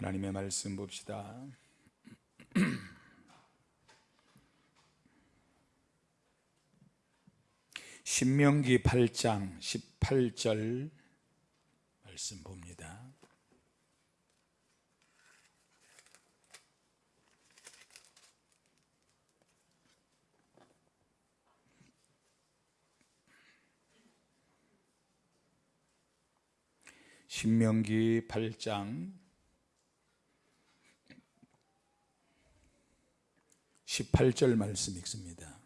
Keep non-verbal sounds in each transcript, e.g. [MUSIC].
하나님의 말씀 봅시다. [CLEARS THROAT] 신명기 8장 18절 말씀 봅니다. 신명기 8장 18절 말씀 읽습니다.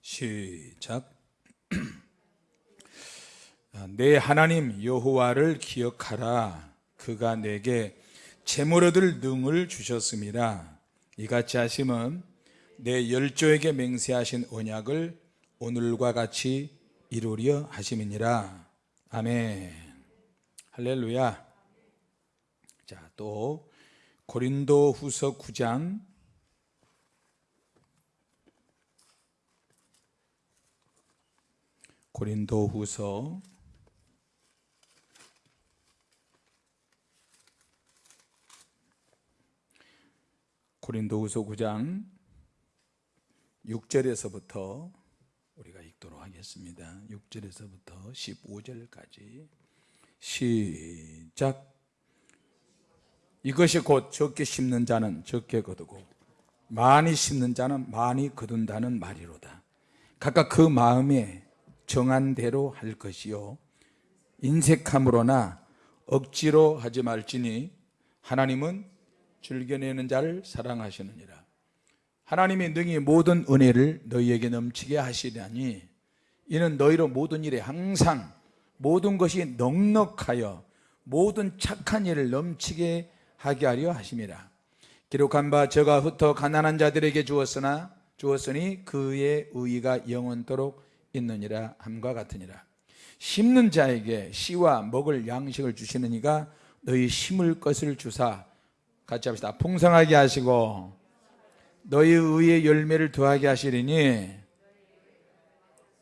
시작. [CLEARS THROAT] 내 하나님 여호와를 기억하라. 그가 내게 재물 얻을 능을 주셨습니다. 이같이 하심은 내 열조에게 맹세하신 언약을 오늘과 같이 이루려 하심이니라. 아멘. 할렐루야. 자, 또 고린도 후서 9장 고린도 후서 고린도 후서 9장 6절에서부터 우리가 읽도록 하겠습니다. 6절에서부터 15절까지 시작 이것이 곧 적게 심는 자는 적게 거두고 많이 심는 자는 많이 거둔다는 말이로다. 각각 그 마음에 정한 대로 할 것이요 인색함으로나 억지로 하지 말지니 하나님은 즐겨내는 자를 사랑하시느니라. 하나님이 능히 모든 은혜를 너희에게 넘치게 하시려니 이는 너희로 모든 일에 항상 모든 것이 넉넉하여 모든 착한 일을 넘치게 하게 하려 하심이라. 기록한 바 저가 흩어 가난한 자들에게 주었으나 주었으니 그의 의의가 영원토록 있느니라 함과 같으니라. 심는 자에게 씨와 먹을 양식을 주시는 이가 너희 심을 것을 주사 같이 합시다. 풍성하게 하시고 너희 의의 열매를 더하게 하시리니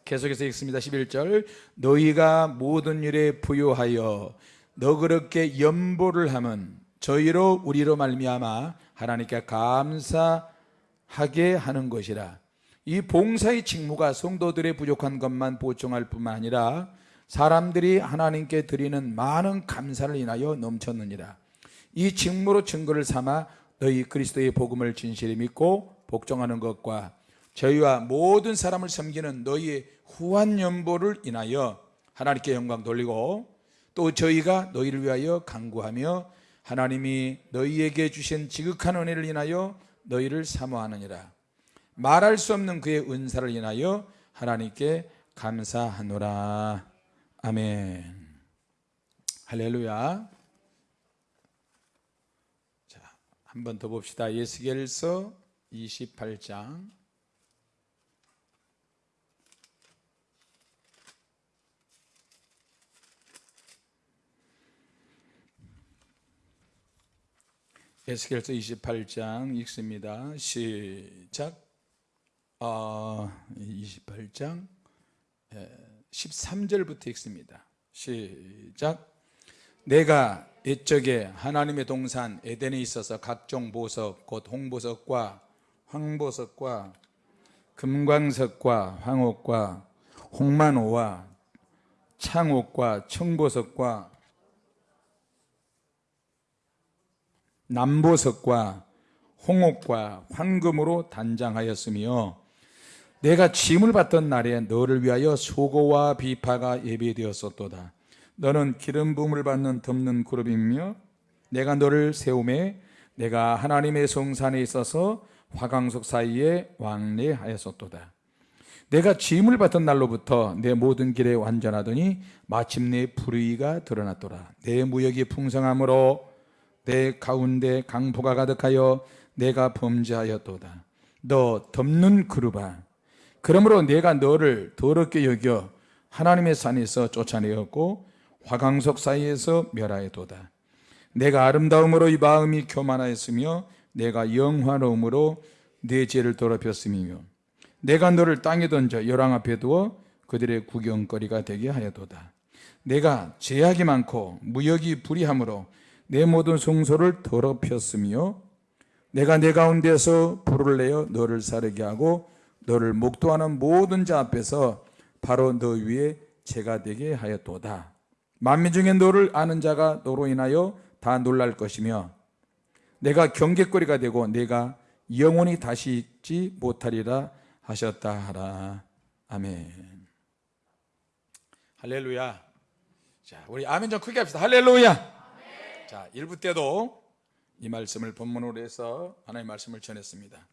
계속해서 읽습니다. 11절 너희가 모든 일에 부요하여 너그럽게 연보를 하면 저희로 우리로 말미암아 하나님께 감사하게 하는 것이라. 이 봉사의 직무가 성도들의 부족한 것만 보충할 뿐만 아니라 사람들이 하나님께 드리는 많은 감사를 인하여 넘쳤느니라. 이 직무로 증거를 삼아 너희 그리스도의 복음을 진실히 믿고 복종하는 것과 저희와 모든 사람을 섬기는 너희의 후한 연보를 인하여 하나님께 영광 돌리고 또 저희가 너희를 위하여 간구하며 하나님이 너희에게 주신 지극한 은혜를 인하여 너희를 사모하느니라. 말할 수 없는 그의 은사를 인하여 하나님께 감사하노라. 아멘. 할렐루야. 한번 더 봅시다. 예스겔서 28장 에스겔서 28장 읽습니다. 시작. 어, 28장 13절부터 읽습니다. 시작. 내가 옛적에 하나님의 동산 에덴에 있어서 각종 보석 곧 홍보석과 황보석과 금광석과 황옥과 홍만호와 창옥과 청보석과 남보석과 홍옥과 황금으로 단장하였으며 내가 짐을 받던 날에 너를 위하여 소고와 비파가 예비되었었도다. 너는 기름 부음을 받는 덮는 그룹이며 내가 너를 세움에 내가 하나님의 성산에 있어서 화강석 사이에 왕래하였었도다. 내가 짐을 받던 날로부터 내 모든 길에 완전하더니 마침내 불의가 드러났더라. 내 무역이 풍성함으로 내 가운데 강포가 가득하여 내가 범죄하였도다. 너 덮는 그루바. 그러므로 내가 너를 더럽게 여겨 하나님의 산에서 쫓아내었고 화강석 사이에서 멸하였도다. 내가 아름다움으로 이 마음이 교만하였으며 내가 영화로움으로 내 죄를 더럽혔음이며 내가 너를 땅에 던져 열왕 앞에 두어 그들의 구경거리가 되게 하여도다 내가 제약이 많고 무역이 불이함으로 내 모든 성소를 더럽혔으며 내가 내 가운데서 불을 내어 너를 사르게 하고 너를 목도하는 모든 자 앞에서 바로 너 위에 죄가 되게 하였도다. 만민 중에 너를 아는 자가 너로 인하여 다 놀랄 것이며 내가 경계거리가 되고 내가 영원히 다시 잊지 못하리라 하셨다 하라. 아멘. 할렐루야. 자 우리 아멘 좀 크게 합시다. 할렐루야 자 1부 때도 이 말씀을 본문으로 해서 하나님의 말씀을 전했습니다.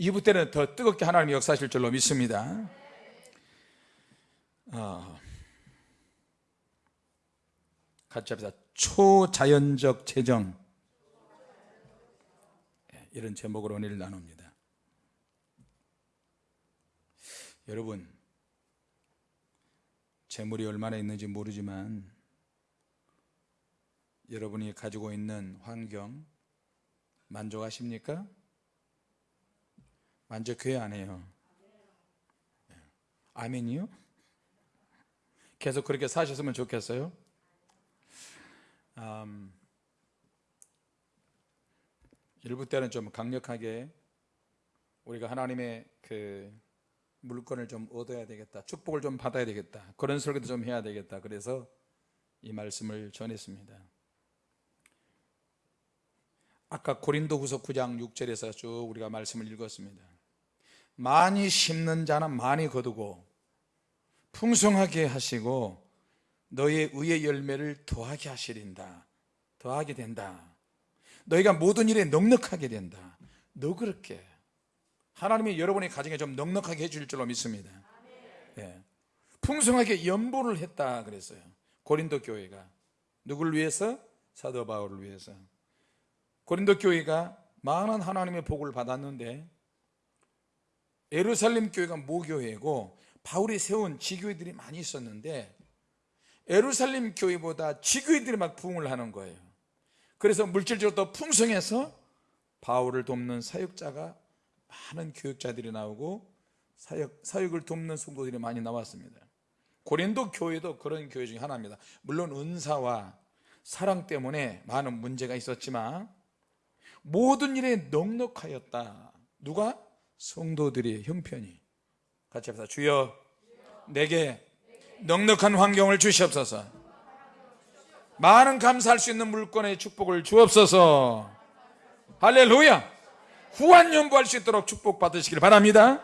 2부 때는 더 뜨겁게 하나님이 역사하실 줄로 믿습니다. 어, 같이 합시다. 초자연적 재정. 예, 이런 제목으로 오늘 나눕니다. 여러분 재물이 얼마나 있는지 모르지만 여러분이 가지고 있는 환경 만족하십니까? 만족해야 안 해요 예. 아멘이요? 계속 그렇게 사셨으면 좋겠어요 음, 일부 때는 좀 강력하게 우리가 하나님의 그 물건을 좀 얻어야 되겠다 축복을 좀 받아야 되겠다 그런 설교도 좀 해야 되겠다 그래서 이 말씀을 전했습니다 아까 고린도 후서 9장 6절에서 쭉 우리가 말씀을 읽었습니다. 많이 심는 자는 많이 거두고 풍성하게 하시고 너의 의의 열매를 더하게 하시린다. 더하게 된다. 너희가 모든 일에 넉넉하게 된다. 너 그렇게. 하나님이 여러분의 가정에 좀 넉넉하게 해줄 줄로 믿습니다. 예. 풍성하게 연보를 했다 그랬어요. 고린도 교회가. 누굴 위해서? 사도 바울을 위해서 고린도 교회가 많은 하나님의 복을 받았는데 예루살렘 교회가 모교회고 바울이 세운 지교회들이 많이 있었는데 예루살렘 교회보다 지교회들이 막 부흥을 하는 거예요. 그래서 물질적으로 더 풍성해서 바울을 돕는 사역자가 많은 교육자들이 나오고 사역, 사역을 돕는 성도들이 많이 나왔습니다. 고린도 교회도 그런 교회 중에 하나입니다. 물론 은사와 사랑 때문에 많은 문제가 있었지만 모든 일에 넉넉하였다. 누가? 성도들이 형편이. 같이 합시다. 주여 내게 넉넉한 환경을 주시옵소서. 많은 감사할 수 있는 물건의 축복을 주옵소서. 할렐루야. 후한 연부할 수 있도록 축복 받으시길 바랍니다.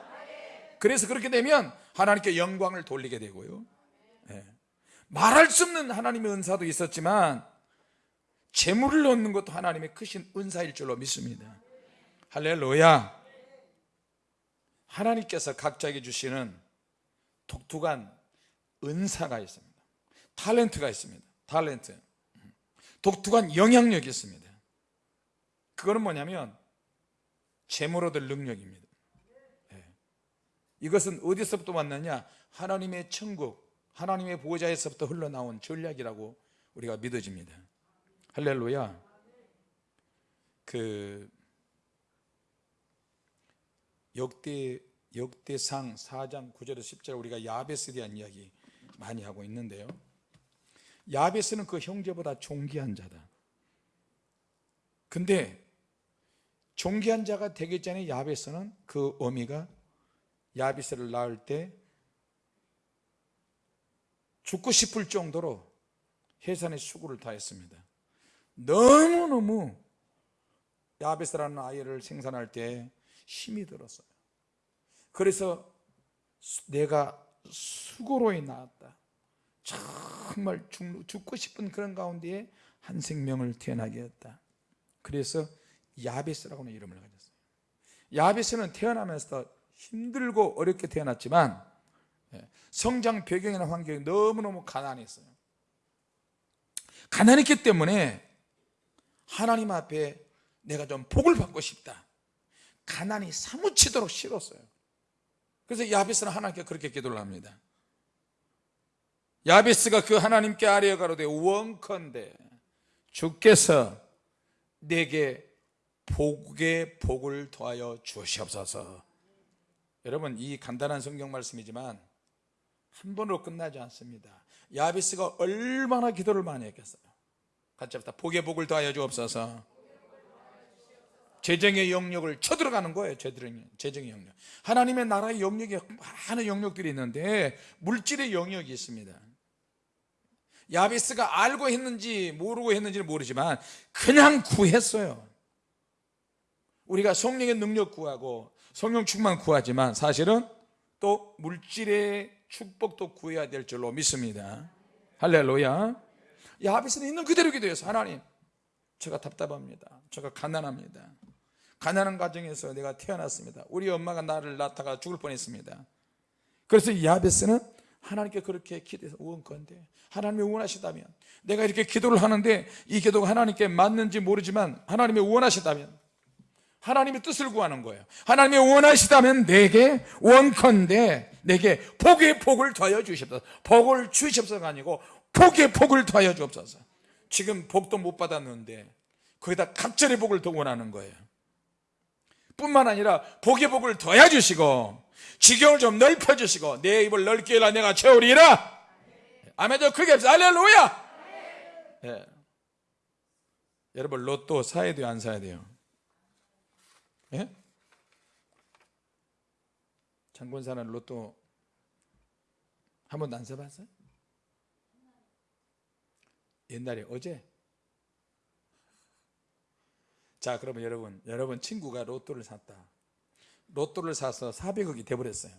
그래서 그렇게 되면 하나님께 영광을 돌리게 되고요. 예. 말할 수 없는 하나님의 은사도 있었지만 재물을 얻는 것도 하나님의 크신 은사일 줄로 믿습니다. 할렐루야. 하나님께서 각자에게 주시는 독특한 은사가 있습니다. 탤런트가 있습니다. 탤런트. 독특한 영향력이 있습니다. 그거는 뭐냐면 재물 얻을 능력입니다. 예. 이것은 어디서부터 왔느냐? 하나님의 천국 하나님의 보호자에서부터 흘러나온 전략이라고 우리가 믿어집니다 할렐루야. 그 역대 역대상 4장 9절에서 10절 우리가 야베스에 대한 이야기 많이 하고 있는데요. 야베스는 그 형제보다 존귀한 자다. 근데 존귀한 자가 되기 전에 야베스는 그 어미가 야베스를 낳을 때 죽고 싶을 정도로 해산의 수고를 다했습니다 너무너무 야베스라는 아이를 생산할 때 힘이 들었어요. 그래서 내가 수고로에 나왔다. 정말 죽 고 싶은 그런 가운데에 한 생명을 태어나게 했다. 그래서 야베스라고는 이름을 가졌어요. 야베스는 태어나면서 힘들고 어렵게 태어났지만 예, 성장 배경이나 환경이 너무너무 가난했어요. 가난했기 때문에 하나님 앞에 내가 좀 복을 받고 싶다. 가난이 사무치도록 싫었어요. 그래서 야베스는 하나님께 그렇게 기도를 합니다. 야베스가 그 하나님께 아뢰어 가로되 원컨대 주께서 내게 복의 복을 더하여 주시옵소서. 여러분 이 간단한 성경 말씀이지만 한 번으로 끝나지 않습니다. 야비스가 얼마나 기도를 많이 했겠어요 같이 합시다. 복의 복을 더하여 주옵소서. 재정의 영역을 쳐들어가는 거예요 재정의, 재정의 영역. 하나님의 나라의 영역에 많은 영역들이 있는데 물질의 영역이 있습니다. 야비스가 알고 했는지 모르고 했는지는 모르지만 그냥 구했어요. 우리가 성령의 능력 구하고 성령 충만 구하지만 사실은 또 물질의 축복도 구해야 될 줄로 믿습니다. 할렐루야 야비스는 있는 그대로 기도해서 하나님 제가 답답합니다. 제가 가난합니다. 가난한 가정에서 내가 태어났습니다. 우리 엄마가 나를 낳다가 죽을 뻔했습니다. 그래서 야베스는 하나님께 그렇게 기도해서 원건데 하나님이 원하시다면 내가 이렇게 기도를 하는데 이 기도가 하나님께 맞는지 모르지만 하나님이 원하시다면 하나님의 뜻을 구하는 거예요. 하나님이 원하시다면 내게 원컨대 내게 복의 복을 더하여 주십소서 복을 주십소서가 아니고 복의 복을 더하여 주옵소서. 지금 복도 못 받았는데 거기다 갑절의 복을 더 원하는 거예요. 뿐만 아니라 복의 복을 더해 주시고 지경을 좀 넓혀 주시고 내 입을 넓게 해라 내가 채우리라. 아멘 저 크게 합시다. 할렐루야! 예. 여러분 로또 사야 돼요? 안 사야 돼요? 예? 장군사는 로또 한 번도 안 사봤어요? 옛날에 어제? 자 그러면 여러분 여러분 친구가 로또를 샀다. 로또를 사서 400억이 돼버렸어요.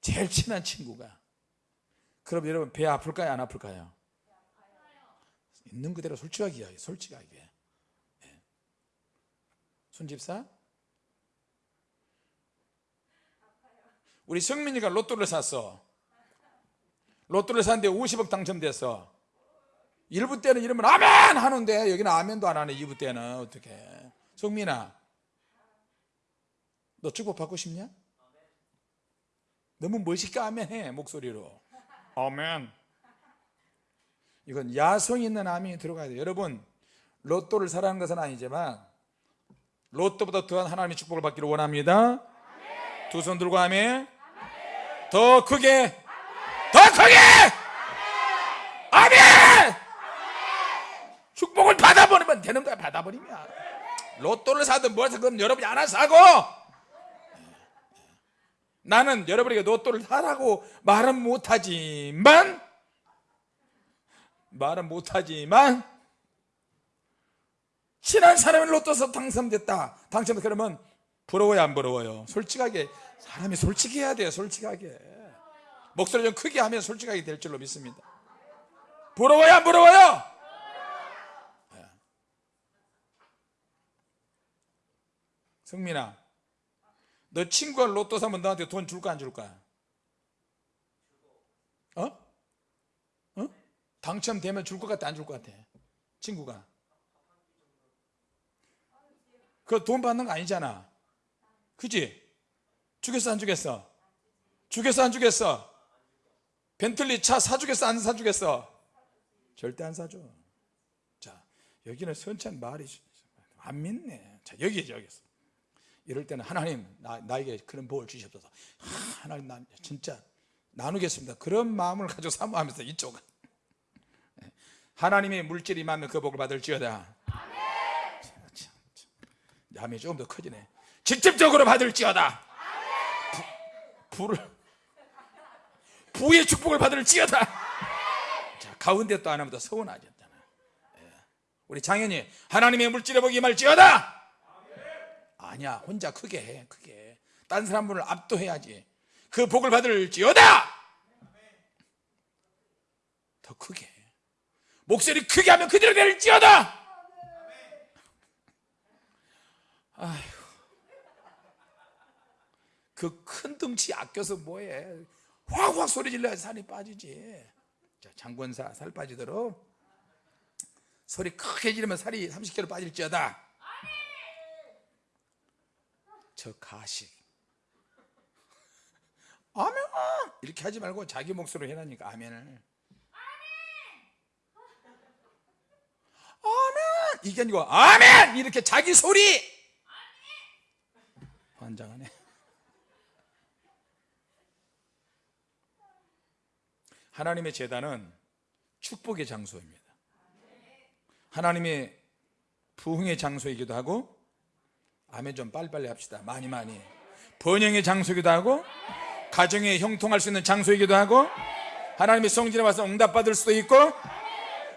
제일 친한 친구가. 그럼 여러분 배 아플까요? 안 아플까요? 있는 그대로 솔직하게 이야기 솔직하게. 예. 손집사? 우리 성민이가 로또를 샀어. 로또를 샀는데 50억 당첨됐어 1부 때는 이러면 아멘 하는데 여기는 아멘도 안 하네 2부 때는. 어떻게 성민아 너 축복 받고 싶냐? 너무 멋있게 아멘해 목소리로. 아멘. 이건 야성 있는 아멘이 들어가야 돼요 여러분 로또를 사라는 것은 아니지만 로또보다 더한 하나님의 축복을 받기를 원합니다. 두 손 들고 아멘. 더 크게. 더 크게 아멘 축복을 받아버리면 되는 거야 받아버리면. 로또를 사든 뭘 사든 여러분이 알아서 하고. 나는 여러분에게 로또를 사라고 말은 못하지만 말은 못하지만 친한 사람이 로또서 당첨됐다. 당첨 그러면 부러워요 안 부러워요? 솔직하게. 사람이 솔직해야 돼요 솔직하게. 목소리 좀 크게 하면 솔직하게 될 줄로 믿습니다. 부러워요 안 부러워요 성민아 너 친구가 로또 사면 너한테 돈 줄까 안 줄까? 어? 어? 당첨되면 줄 것 같아 안 줄 것 같아? 친구가 그 돈 받는 거 아니잖아 그지? 주겠어 안 주겠어? 주겠어 안 주겠어? 벤틀리 차 사주겠어 안 사주겠어? 절대 안 사줘 자 여기는 선찬 말이 안 믿네 자 여기 여기서 이럴 때는 하나님 나, 나에게 그런 복을 주시옵소서. 하, 하나님 나 진짜 나누겠습니다. 그런 마음을 가지고 사모하면서 이쪽은. 하나님의 물질이 임하면 그 복을 받을지어다. 야매 조금 더 커지네. 직접적으로 받을지어다. 부, 부를 부의 축복을 받을지어다. 자, 가운데 또 하나보다 서운하셨잖아. 예. 우리 장현이 하나님의 물질의 복이 임할지어다 아니야. 혼자 크게 해 크게. 딴 사람을 압도해야지. 그 복을 받을지어다! 더 크게. 목소리 크게 하면 그대로 될지어다! 아휴. 그 큰 덩치 아껴서 뭐해. 확확 소리 질러야 살이 빠지지. 자, 장권사 살 빠지도록. 소리 크게 지르면 살이 30kg 빠질지어다 저 가식 아멘! 이렇게 하지 말고 자기 목소리로 해라니까 아멘을. 아멘! 이게 아니고 아멘! 이렇게 자기 소리! 환장하네. 하나님의 재단은 축복의 장소입니다. 하나님의 부흥의 장소이기도 하고 아멘 좀 빨리빨리 합시다. 많이 많이. 번영의 장소이기도 하고 가정에 형통할 수 있는 장소이기도 하고 하나님의 성질에 와서 응답받을 수도 있고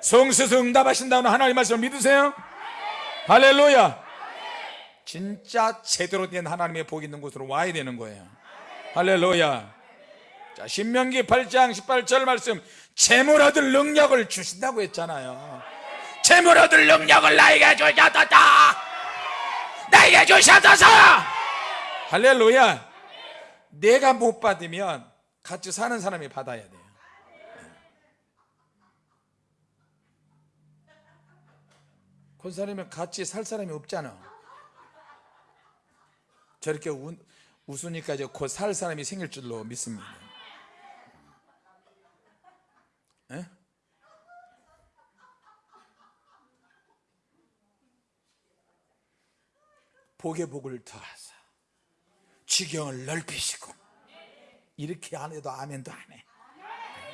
성수에서 응답하신다는 하나님 말씀을 믿으세요? 할렐루야! 진짜 제대로 된 하나님의 복이 있는 곳으로 와야 되는 거예요. 할렐루야! 자 신명기 8장 18절 말씀. 재물 얻을 능력을 주신다고 했잖아요. 재물 얻을 능력을 나에게 주셨다 나에게 주셨어서. 할렐루야. 내가 못 받으면 같이 사는 사람이 받아야 돼요. 그 사람이면 같이 살 사람이 없잖아. 저렇게 우, 웃으니까 이제 곧 살 사람이 생길 줄로 믿습니다 복의 복을 더하사. 지경을 넓히시고. 이렇게 안 해도 아멘도 안해.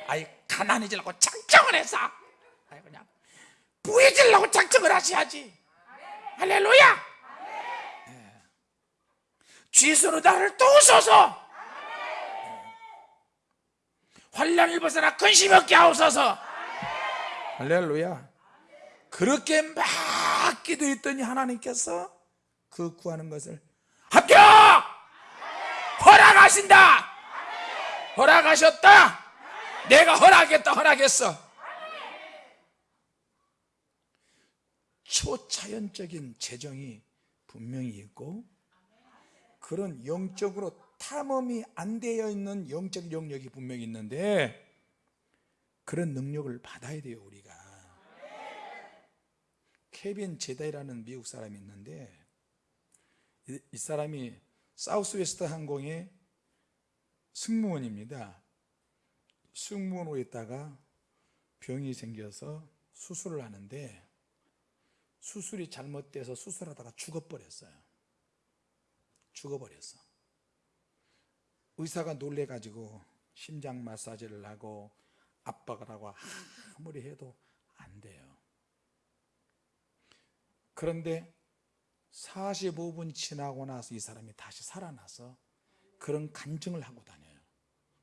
아이 가난해지려고 작정을 해서. 아이 그냥 부해지려고 작정을 하셔야지. 할렐루야! 예. 주의수로 나를 도우소서. 예. 환란을 벗어나 근심 없게 하옵소서. 할렐루야! 그렇게 막 기도했더니 하나님께서 그 구하는 것을 합격! 허락하신다! 허락하셨다! 내가 허락했다 허락했어 초자연적인 재정이 분명히 있고 그런 영적으로 탐험이 안 되어 있는 영적 영역이 분명히 있는데 그런 능력을 받아야 돼요 우리가 케빈 제다이라는 미국 사람이 있는데 이, 이 사람이 사우스웨스트 항공의 승무원입니다. 승무원으로 있다가 병이 생겨서 수술을 하는데 수술이 잘못돼서 수술하다가 죽어버렸어요. 죽어버렸어. 의사가 놀래가지고 심장 마사지를 하고 압박을 하고 아무리 해도 안 돼요. 그런데 45분 지나고 나서 이 사람이 다시 살아나서 그런 간증을 하고 다녀요.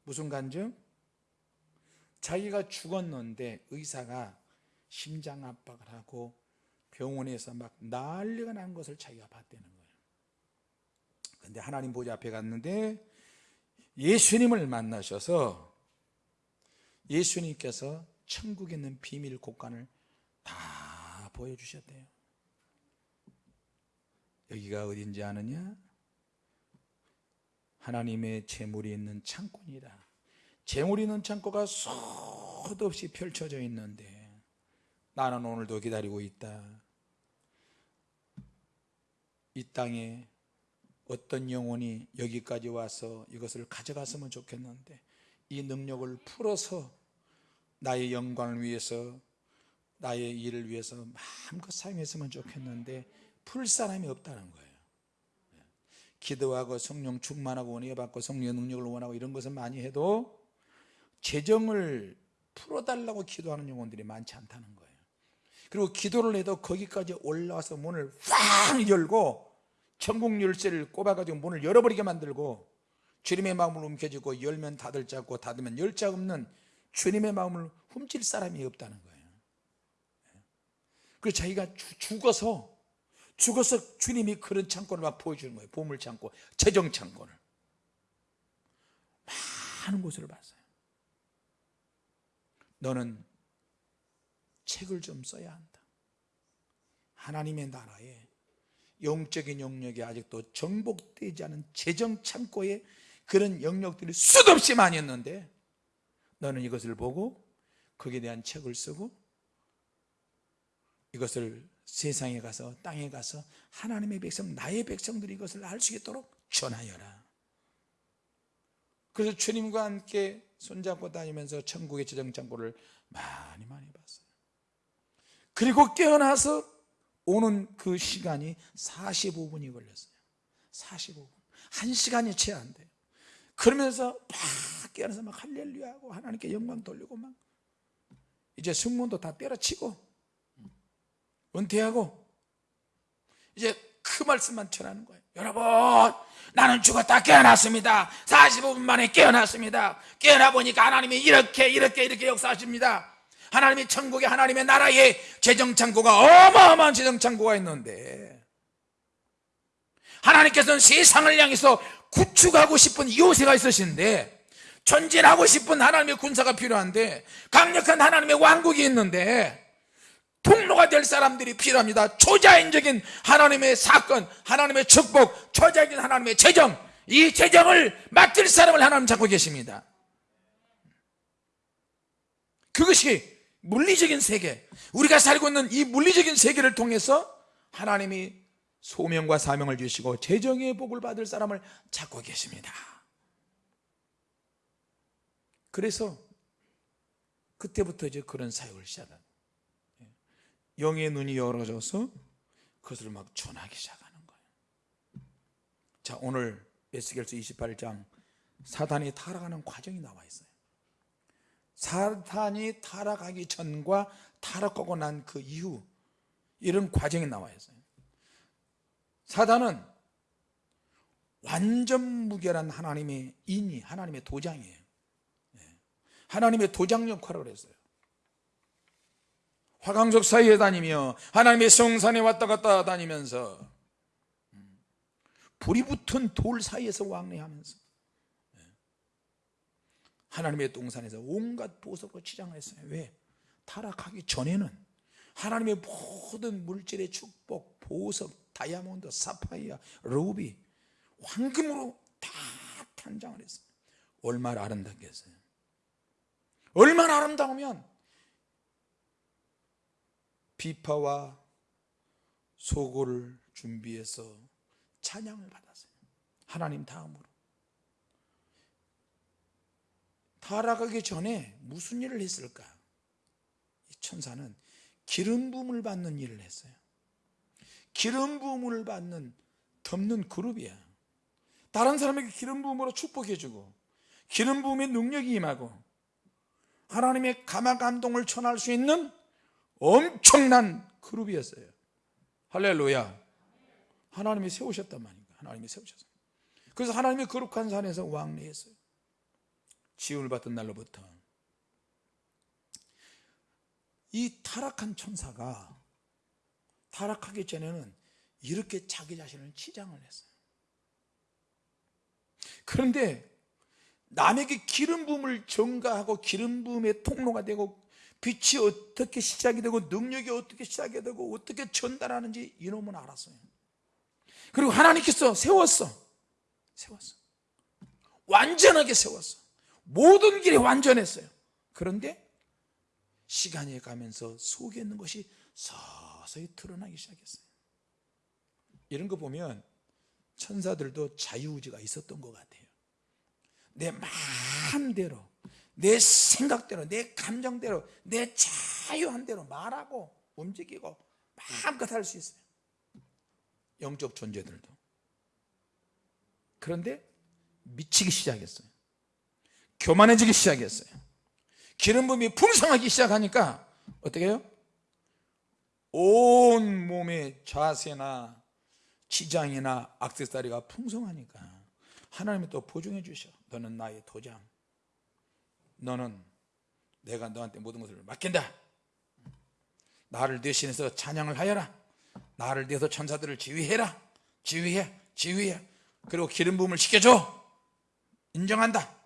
무슨 간증? 자기가 죽었는데 의사가 심장 압박을 하고 병원에서 막 난리가 난 것을 자기가 봤다는 거예요. 근데 하나님 보좌 앞에 갔는데 예수님을 만나셔서 예수님께서 천국에 있는 비밀 곳간을 다 보여주셨대요 여기가 어딘지 아느냐? 하나님의 재물이 있는 창고이다 재물이 있는 창고가 수도 없이 펼쳐져 있는데 나는 오늘도 기다리고 있다 이 땅에 어떤 영혼이 여기까지 와서 이것을 가져갔으면 좋겠는데 이 능력을 풀어서 나의 영광을 위해서 나의 일을 위해서 마음껏 사용했으면 좋겠는데 풀 사람이 없다는 거예요. 기도하고 성령 충만하고 원해 받고 성령의 능력을 원하고 이런 것을 많이 해도 재정을 풀어달라고 기도하는 영혼들이 많지 않다는 거예요. 그리고 기도를 해도 거기까지 올라와서 문을 확 열고 천국 열쇠를 꼽아가지고 문을 열어버리게 만들고 주님의 마음을 움켜쥐고 열면 닫을 자고 닫으면 열 자 없는 주님의 마음을 훔칠 사람이 없다는 거예요. 그래서 자기가 죽어서 죽어서 주님이 그런 창고를 막 보여주는 거예요. 보물 창고, 재정 창고를. 많은 곳을 봤어요. 너는 책을 좀 써야 한다. 하나님의 나라에 영적인 영역이 아직도 정복되지 않은 재정 창고에 그런 영역들이 수도 없이 많이 있는데 너는 이것을 보고 거기에 대한 책을 쓰고 이것을 세상에 가서 땅에 가서 하나님의 백성 나의 백성들이 이것을 알 수 있도록 전하여라. 그래서 주님과 함께 손잡고 다니면서 천국의 재정창고를 많이 많이 봤어요. 그리고 깨어나서 오는 그 시간이 45분이 걸렸어요. 45분. 한 시간이 채 안 돼요. 그러면서 막 깨어나서 막 할렐루야 하고 하나님께 영광 돌리고 막 이제 승무원도 다 때려치고 은퇴하고 이제 그 말씀만 전하는 거예요. 여러분 나는 죽었다 깨어났습니다. 45분 만에 깨어났습니다. 깨어나 보니까 하나님이 이렇게 이렇게 이렇게 역사하십니다. 하나님이 천국에 하나님의 나라에 재정창고가 어마어마한 재정창고가 있는데 하나님께서는 세상을 향해서 구축하고 싶은 요새가 있으신데 전진하고 싶은 하나님의 군사가 필요한데 강력한 하나님의 왕국이 있는데 통로가 될 사람들이 필요합니다. 초자연적인 하나님의 사건 하나님의 축복 초자연적인 하나님의 재정. 이 재정을 맡을 사람을 하나님 찾고 계십니다. 그것이 물리적인 세계. 우리가 살고 있는 이 물리적인 세계를 통해서 하나님이 소명과 사명을 주시고 재정의 복을 받을 사람을 찾고 계십니다. 그래서 그때부터 이제 그런 사역을 시작한 영의 눈이 열어져서 그것을 막 전하기 시작하는 거예요. 자 오늘 에스겔서 28장 사단이 타락하는 과정이 나와 있어요. 사탄이 타락하기 전과 타락하고 난 그 이후 이런 과정이 나와 있어요. 사단은 완전 무결한 하나님의 인이 하나님의 도장이에요. 예. 하나님의 도장 역할을 했어요 화강석 사이에 다니며 하나님의 성산에 왔다 갔다 다니면서 음, 불이 붙은 돌 사이에서 왕래하면서 예. 하나님의 동산에서 온갖 보석으로 치장을 했어요 왜? 타락하기 전에는 하나님의 모든 물질의 축복, 보석, 다이아몬드, 사파이어, 루비, 황금으로 다 탄장을 했어요 얼마나 아름답겠어요 얼마나 아름다우면 비파와 소고를 준비해서 찬양을 받았어요. 하나님 다음으로. 타락하기 전에 무슨 일을 했을까? 이 천사는 기름 부음을 받는 일을 했어요. 기름 부음을 받는 덮는 그룹이야. 다른 사람에게 기름 부음으로 축복해주고 기름 부음의 능력이 임하고 하나님의 감화 감동을 전할 수 있는 엄청난 그룹이었어요. 할렐루야. 하나님이 세우셨단 말입니다 하나님이 세우셨어요. 그래서 하나님이 거룩한 산에서 왕래했어요. 지음을 받던 날로부터. 이 타락한 천사가 타락하기 전에는 이렇게 자기 자신을 치장을 했어요. 그런데 남에게 기름 부음을 전가하고 기름 부음의 통로가 되고 빛이 어떻게 시작이 되고 능력이 어떻게 시작이 되고 어떻게 전달하는지 이놈은 알았어요. 그리고 하나님께서 세웠어. 세웠어. 완전하게 세웠어. 모든 길이 완전했어요. 그런데 시간이 가면서 속에 있는 것이 서서히 드러나기 시작했어요. 이런 거 보면 천사들도 자유의지가 있었던 것 같아요 내 마음대로 내 생각대로 내 감정대로 내 자유한 대로 말하고 움직이고 마음껏 할 수 있어요. 영적 존재들도. 그런데 미치기 시작했어요. 교만해지기 시작했어요. 기름 부음이 풍성하기 시작하니까 어떻게 해요? 온 몸의 자세나 지장이나 악세사리가 풍성하니까 하나님이 또 보증해 주셔. 너는 나의 도장. 너는 내가 너한테 모든 것을 맡긴다. 나를 대신해서 찬양을 하여라. 나를 대해서 천사들을 지휘해라. 지휘해 지휘해. 그리고 기름 부음을 시켜줘. 인정한다.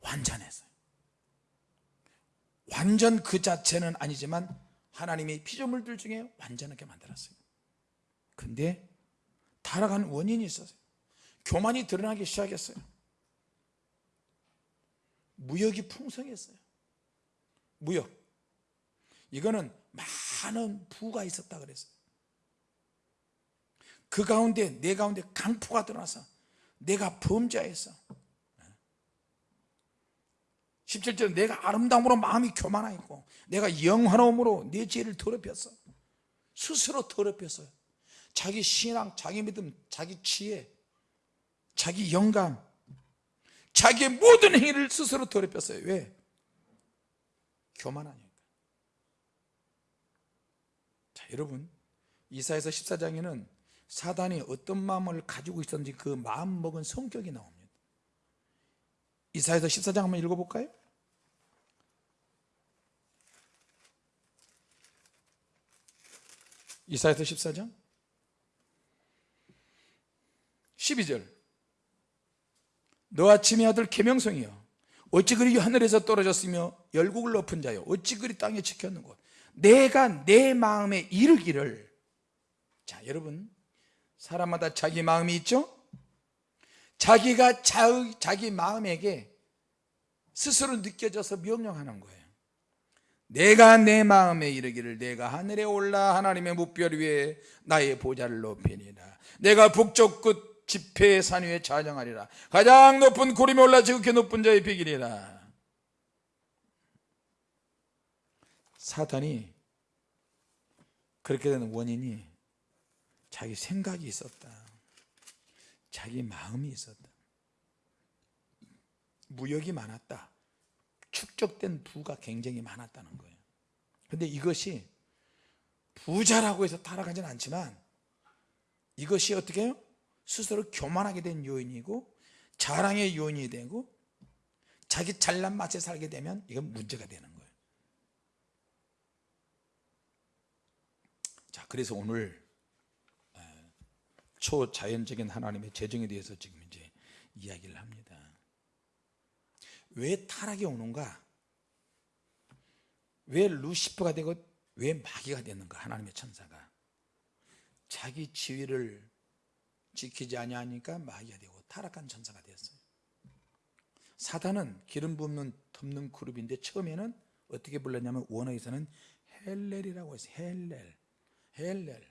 완전했어요 완전 그 자체는 아니지만 하나님이 피조물들 중에 완전하게 만들었어요. 근데 타락한 원인이 있었어요. 교만이 드러나기 시작했어요. 무역이 풍성했어요. 무역. 이거는 많은 부가 있었다 그랬어요. 그 가운데 내 가운데 강포가 드러나서 내가 범죄했어. 17절에 내가 아름다움으로 마음이 교만하 있고 내가 영화로움으로 내 죄를 더럽혔어. 스스로 더럽혔어요 자기 신앙, 자기 믿음, 자기 지혜, 자기 영감 자기의 모든 행위를 스스로 더럽혔어요 왜? 교만하니까 자 여러분 이사에서 14장에는 사단이 어떤 마음을 가지고 있었는지 그 마음 먹은 성격이 나옵니다 이사에서 14장 한번 읽어볼까요? 이사에서 14장 12절. 너와 침의 아들 계명성이여. 어찌 그리 하늘에서 떨어졌으며 열국을 엎은 자여 어찌 그리 땅에 지켰는고 내가 내 마음에 이르기를. 자 여러분 사람마다 자기 마음이 있죠? 자기가 자, 자기 마음에게 스스로 느껴져서 명령하는 거예요. 내가 내 마음에 이르기를 내가 하늘에 올라 하나님의 무별 위에 나의 보좌를 높이니라. 내가 북쪽 끝 지폐의 산 위에 좌정하리라. 가장 높은 구름에 올라 지극히 높은 자의 비기리라. 사탄이 그렇게 되는 원인이 자기 생각이 있었다. 자기 마음이 있었다. 무역이 많았다. 축적된 부가 굉장히 많았다는 거예요. 근데 이것이 부자라고 해서 타락하지는 않지만 이것이 어떻게 해요? 스스로 교만하게 된 요인이고 자랑의 요인이 되고 자기 잘난 맛에 살게 되면 이건 문제가 되는 거예요. 자 그래서 오늘 초자연적인 하나님의 재정에 대해서 지금 이제 이야기를 합니다. 왜 타락이 오는가? 왜 루시퍼가 되고 왜 마귀가 되는가? 하나님의 천사가. 자기 지위를 지키지 아니하니까 마귀가 되고 타락한 천사가 되었어요. 사단은 기름 붓는 덮는 그룹인데 처음에는 어떻게 불렀냐면 원어에서는 헬렐이라고 했어요 헬렐 헬렐.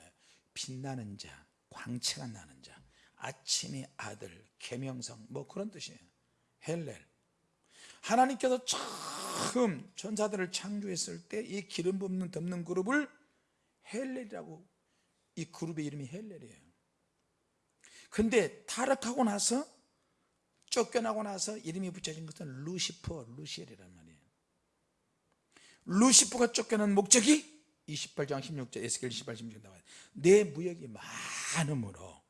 예, 빛나는 자 광채가 나는 자 아침의 아들 계명성 뭐 그런 뜻이에요. 헬렐. 하나님께서 처음 천사들을 창조했을 때 이 기름 붓는 덮는 그룹을 헬렐이라고 이 그룹의 이름이 헬렐이에요 근데 타락하고 나서 쫓겨나고 나서 이름이 붙여진 것은 루시퍼, 루시엘이란 말이에요. 루시퍼가 쫓겨난 목적이 28장 16절 에스겔 28, 16절 나와요. 내 무역이 많음으로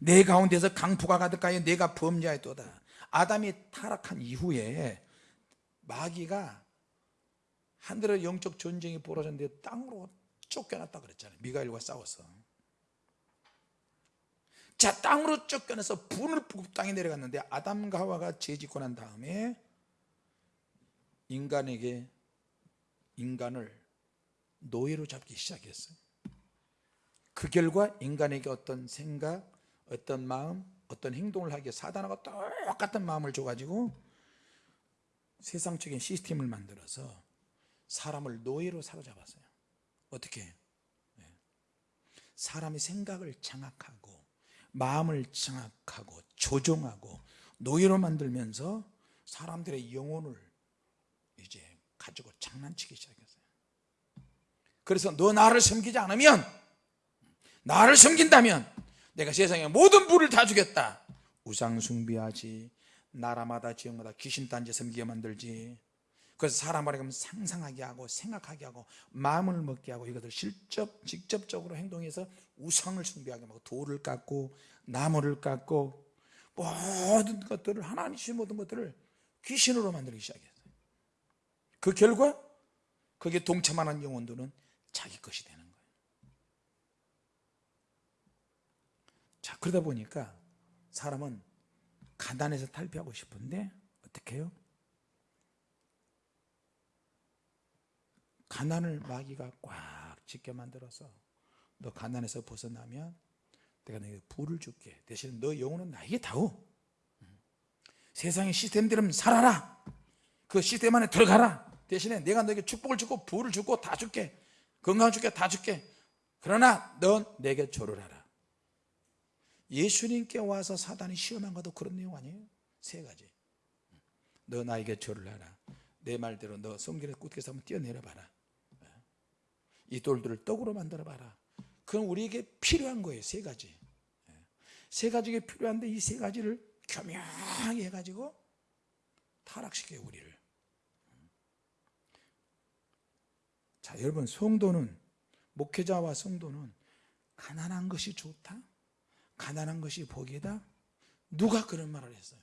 내 가운데서 강포가 가득하여 내가 범죄하였도다. 아담이 타락한 이후에 마귀가 하늘의 영적 전쟁이 벌어졌는데 땅으로 쫓겨났다 그랬잖아요. 미가엘과 싸워서 자 땅으로 쫓겨나서 분을 뿌고 땅에 내려갔는데 아담과 하와가 죄짓고 난 다음에 인간에게 인간을 노예로 잡기 시작했어요. 그 결과 인간에게 어떤 생각 어떤 마음 어떤 행동을 하기에 사단하고 똑같은 마음을 줘가지고 세상적인 시스템을 만들어서 사람을 노예로 사로잡았어요. 어떻게? 네. 사람의 생각을 장악하고 마음을 장악하고 조종하고 노예로 만들면서 사람들의 영혼을 이제 가지고 장난치기 시작했어요. 그래서 너 나를 섬기지 않으면 나를 섬긴다면 내가 세상의 모든 부를 다 주겠다. 우상 숭배하지. 나라마다 지역마다 귀신 딴지 섬기게 만들지 그래서 사람을 그면 상상하게 하고 생각하게 하고 마음을 먹게 하고 이것을 실적 직접적으로 행동해서 우상을 숭배하게 하고 돌을 깎고 나무를 깎고 모든 것들을 하나님 주신 모든 것들을 귀신으로 만들기 시작했어요 그 결과 거기에 동참하는 영혼들은 자기 것이 되는 거예요 자 그러다 보니까 사람은 가난해서 탈피하고 싶은데 어떻게 해요? 가난을 마귀가 꽉 쥐게 만들어서 너 가난에서 벗어나면 내가 너에게 부를 줄게. 대신 너 영혼은 나에게 다오. 세상의 시스템대로 살아라. 그 시스템 안에 들어가라. 대신에 내가 너에게 축복을 주고 부를 주고 다 줄게. 건강 줄게 다 줄게. 그러나 넌 내게 절을 하라. 예수님께 와서 사단이 시험한 것도 그런 내용 아니에요? 세 가지. 너 나에게 절을 하라. 내 말대로 너 성전에 꿇게서 한번 뛰어내려 봐라 이 돌들을 떡으로 만들어 봐라. 그럼 우리에게 필요한 거예요 세 가지. 세 가지가 필요한데 이 세 가지를 교묘하게 해가지고 타락시켜요 우리를. 자 여러분 성도는 목회자와 성도는 가난한 것이 좋다? 가난한 것이 복이다? 누가 그런 말을 했어요?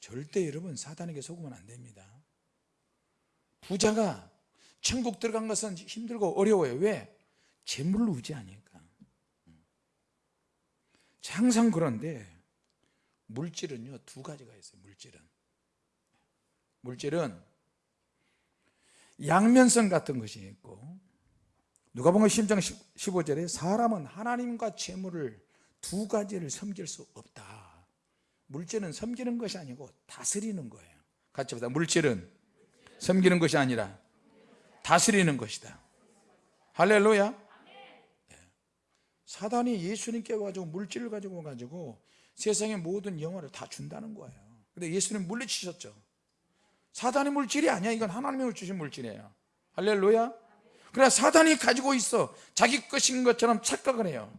절대 여러분 사단에게 속으면 안 됩니다 부자가 천국 들어간 것은 힘들고 어려워요. 왜? 재물로 의지하니까. 항상 그런데 물질은요 두 가지가 있어요 물질은. 물질은 양면성 같은 것이 있고 누가 보면 10장 15절에 사람은 하나님과 재물을 두 가지를 섬길 수 없다. 물질은 섬기는 것이 아니고 다스리는 거예요. 같이 보자 물질은 섬기는 것이 아니라 다스리는 것이다. 할렐루야. 예. 사단이 예수님께 가지고 물질을 가지고 가지고 세상의 모든 영화를 다 준다는 거예요. 근데 예수님 물리치셨죠. 사단의 물질이 아니야. 이건 하나님이 주신 물질이에요. 할렐루야. 그러나 사단이 가지고 있어 자기 것인 것처럼 착각을 해요.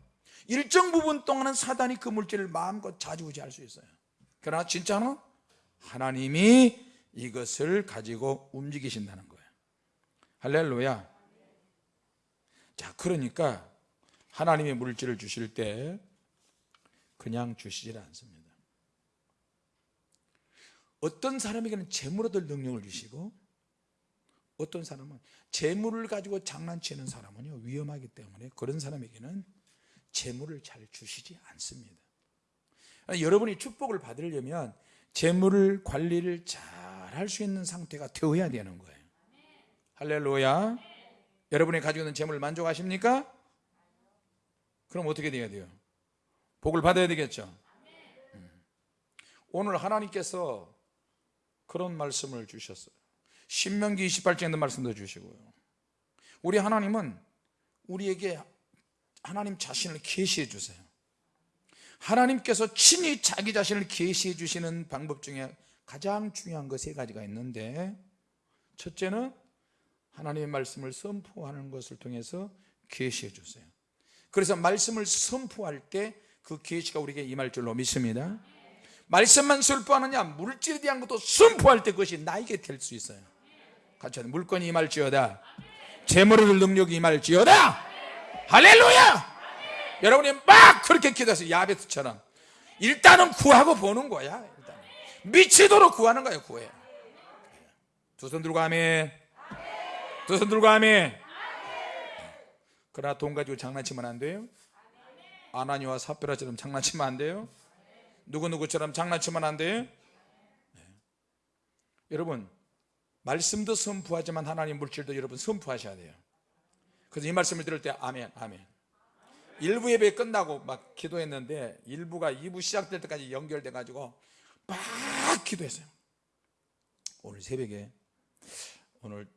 일정 부분 동안은 사단이 그 물질을 마음껏 자주우지할 수 있어요. 그러나 진짜는 하나님이 이것을 가지고 움직이신다는 거예요. 할렐루야. 자 그러니까 하나님이 물질을 주실 때 그냥 주시질 않습니다. 어떤 사람에게는 재물 얻을 능력을 주시고 어떤 사람은 재물을 가지고 장난치는 사람은요 위험하기 때문에 그런 사람에게는 재물을 잘 주시지 않습니다. 여러분이 축복을 받으려면 재물을 관리를 잘 할 수 있는 상태가 되어야 되는 거예요 할렐루야 여러분이 가지고 있는 재물을 만족하십니까? 그럼 어떻게 돼야 돼요? 복을 받아야 되겠죠 음. 오늘 하나님께서 그런 말씀을 주셨어요 신명기 28장에 있는 말씀도 주시고요 우리 하나님은 우리에게 하나님 자신을 계시해 주세요 하나님께서 친히 자기 자신을 계시해 주시는 방법 중에 가장 중요한 거세 가지가 있는데 첫째는 하나님의 말씀을 선포하는 것을 통해서 계시해 주세요. 그래서 말씀을 선포할 때 그 계시가 우리에게 임할 줄로 믿습니다. 말씀만 선포하느냐 물질에 대한 것도 선포할 때 그것이 나에게 될 수 있어요. 같이 물건이 임할지어다. 재물을 능력이 임할지어다. 할렐루야! 여러분이 막 그렇게 기도해서 야베스처럼. 일단은 구하고 보는 거야 미치도록 구하는 거예요 구해. 두손 들고 아멘. 두 손 들고 아멘. 그러나 돈 가지고 장난치면 안 돼요. 아나니와 사페라처럼 장난치면 안 돼요. 누구누구처럼 장난치면 안 돼요. 네. 여러분 말씀도 선포하지만 하나님 물질도 여러분 선포하셔야 돼요. 그래서 이 말씀을 들을 때 아멘 아멘. 1부 예배 끝나고 막 기도했는데 1부가 2부 시작될 때까지 연결돼 가지고 막 기도했어요. 오늘 새벽에 오늘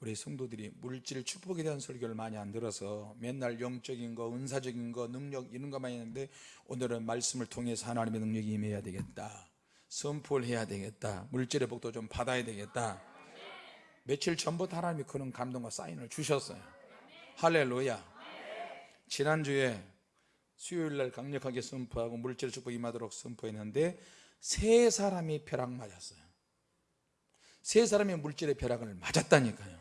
우리 성도들이 물질 축복에 대한 설교를 많이 안 들어서 맨날 영적인 거 은사적인 거 능력 이런 것만 했는데 오늘은 말씀을 통해서 하나님의 능력이 임해야 되겠다. 선포를 해야 되겠다. 물질의 복도 좀 받아야 되겠다. 며칠 전부터 하나님이 그런 감동과 사인을 주셨어요. 할렐루야. 지난주에 수요일날 강력하게 선포하고 물질 축복 임하도록 선포했는데 세 사람이 벼락 맞았어요. 세 사람이 물질의 벼락을 맞았다니까요.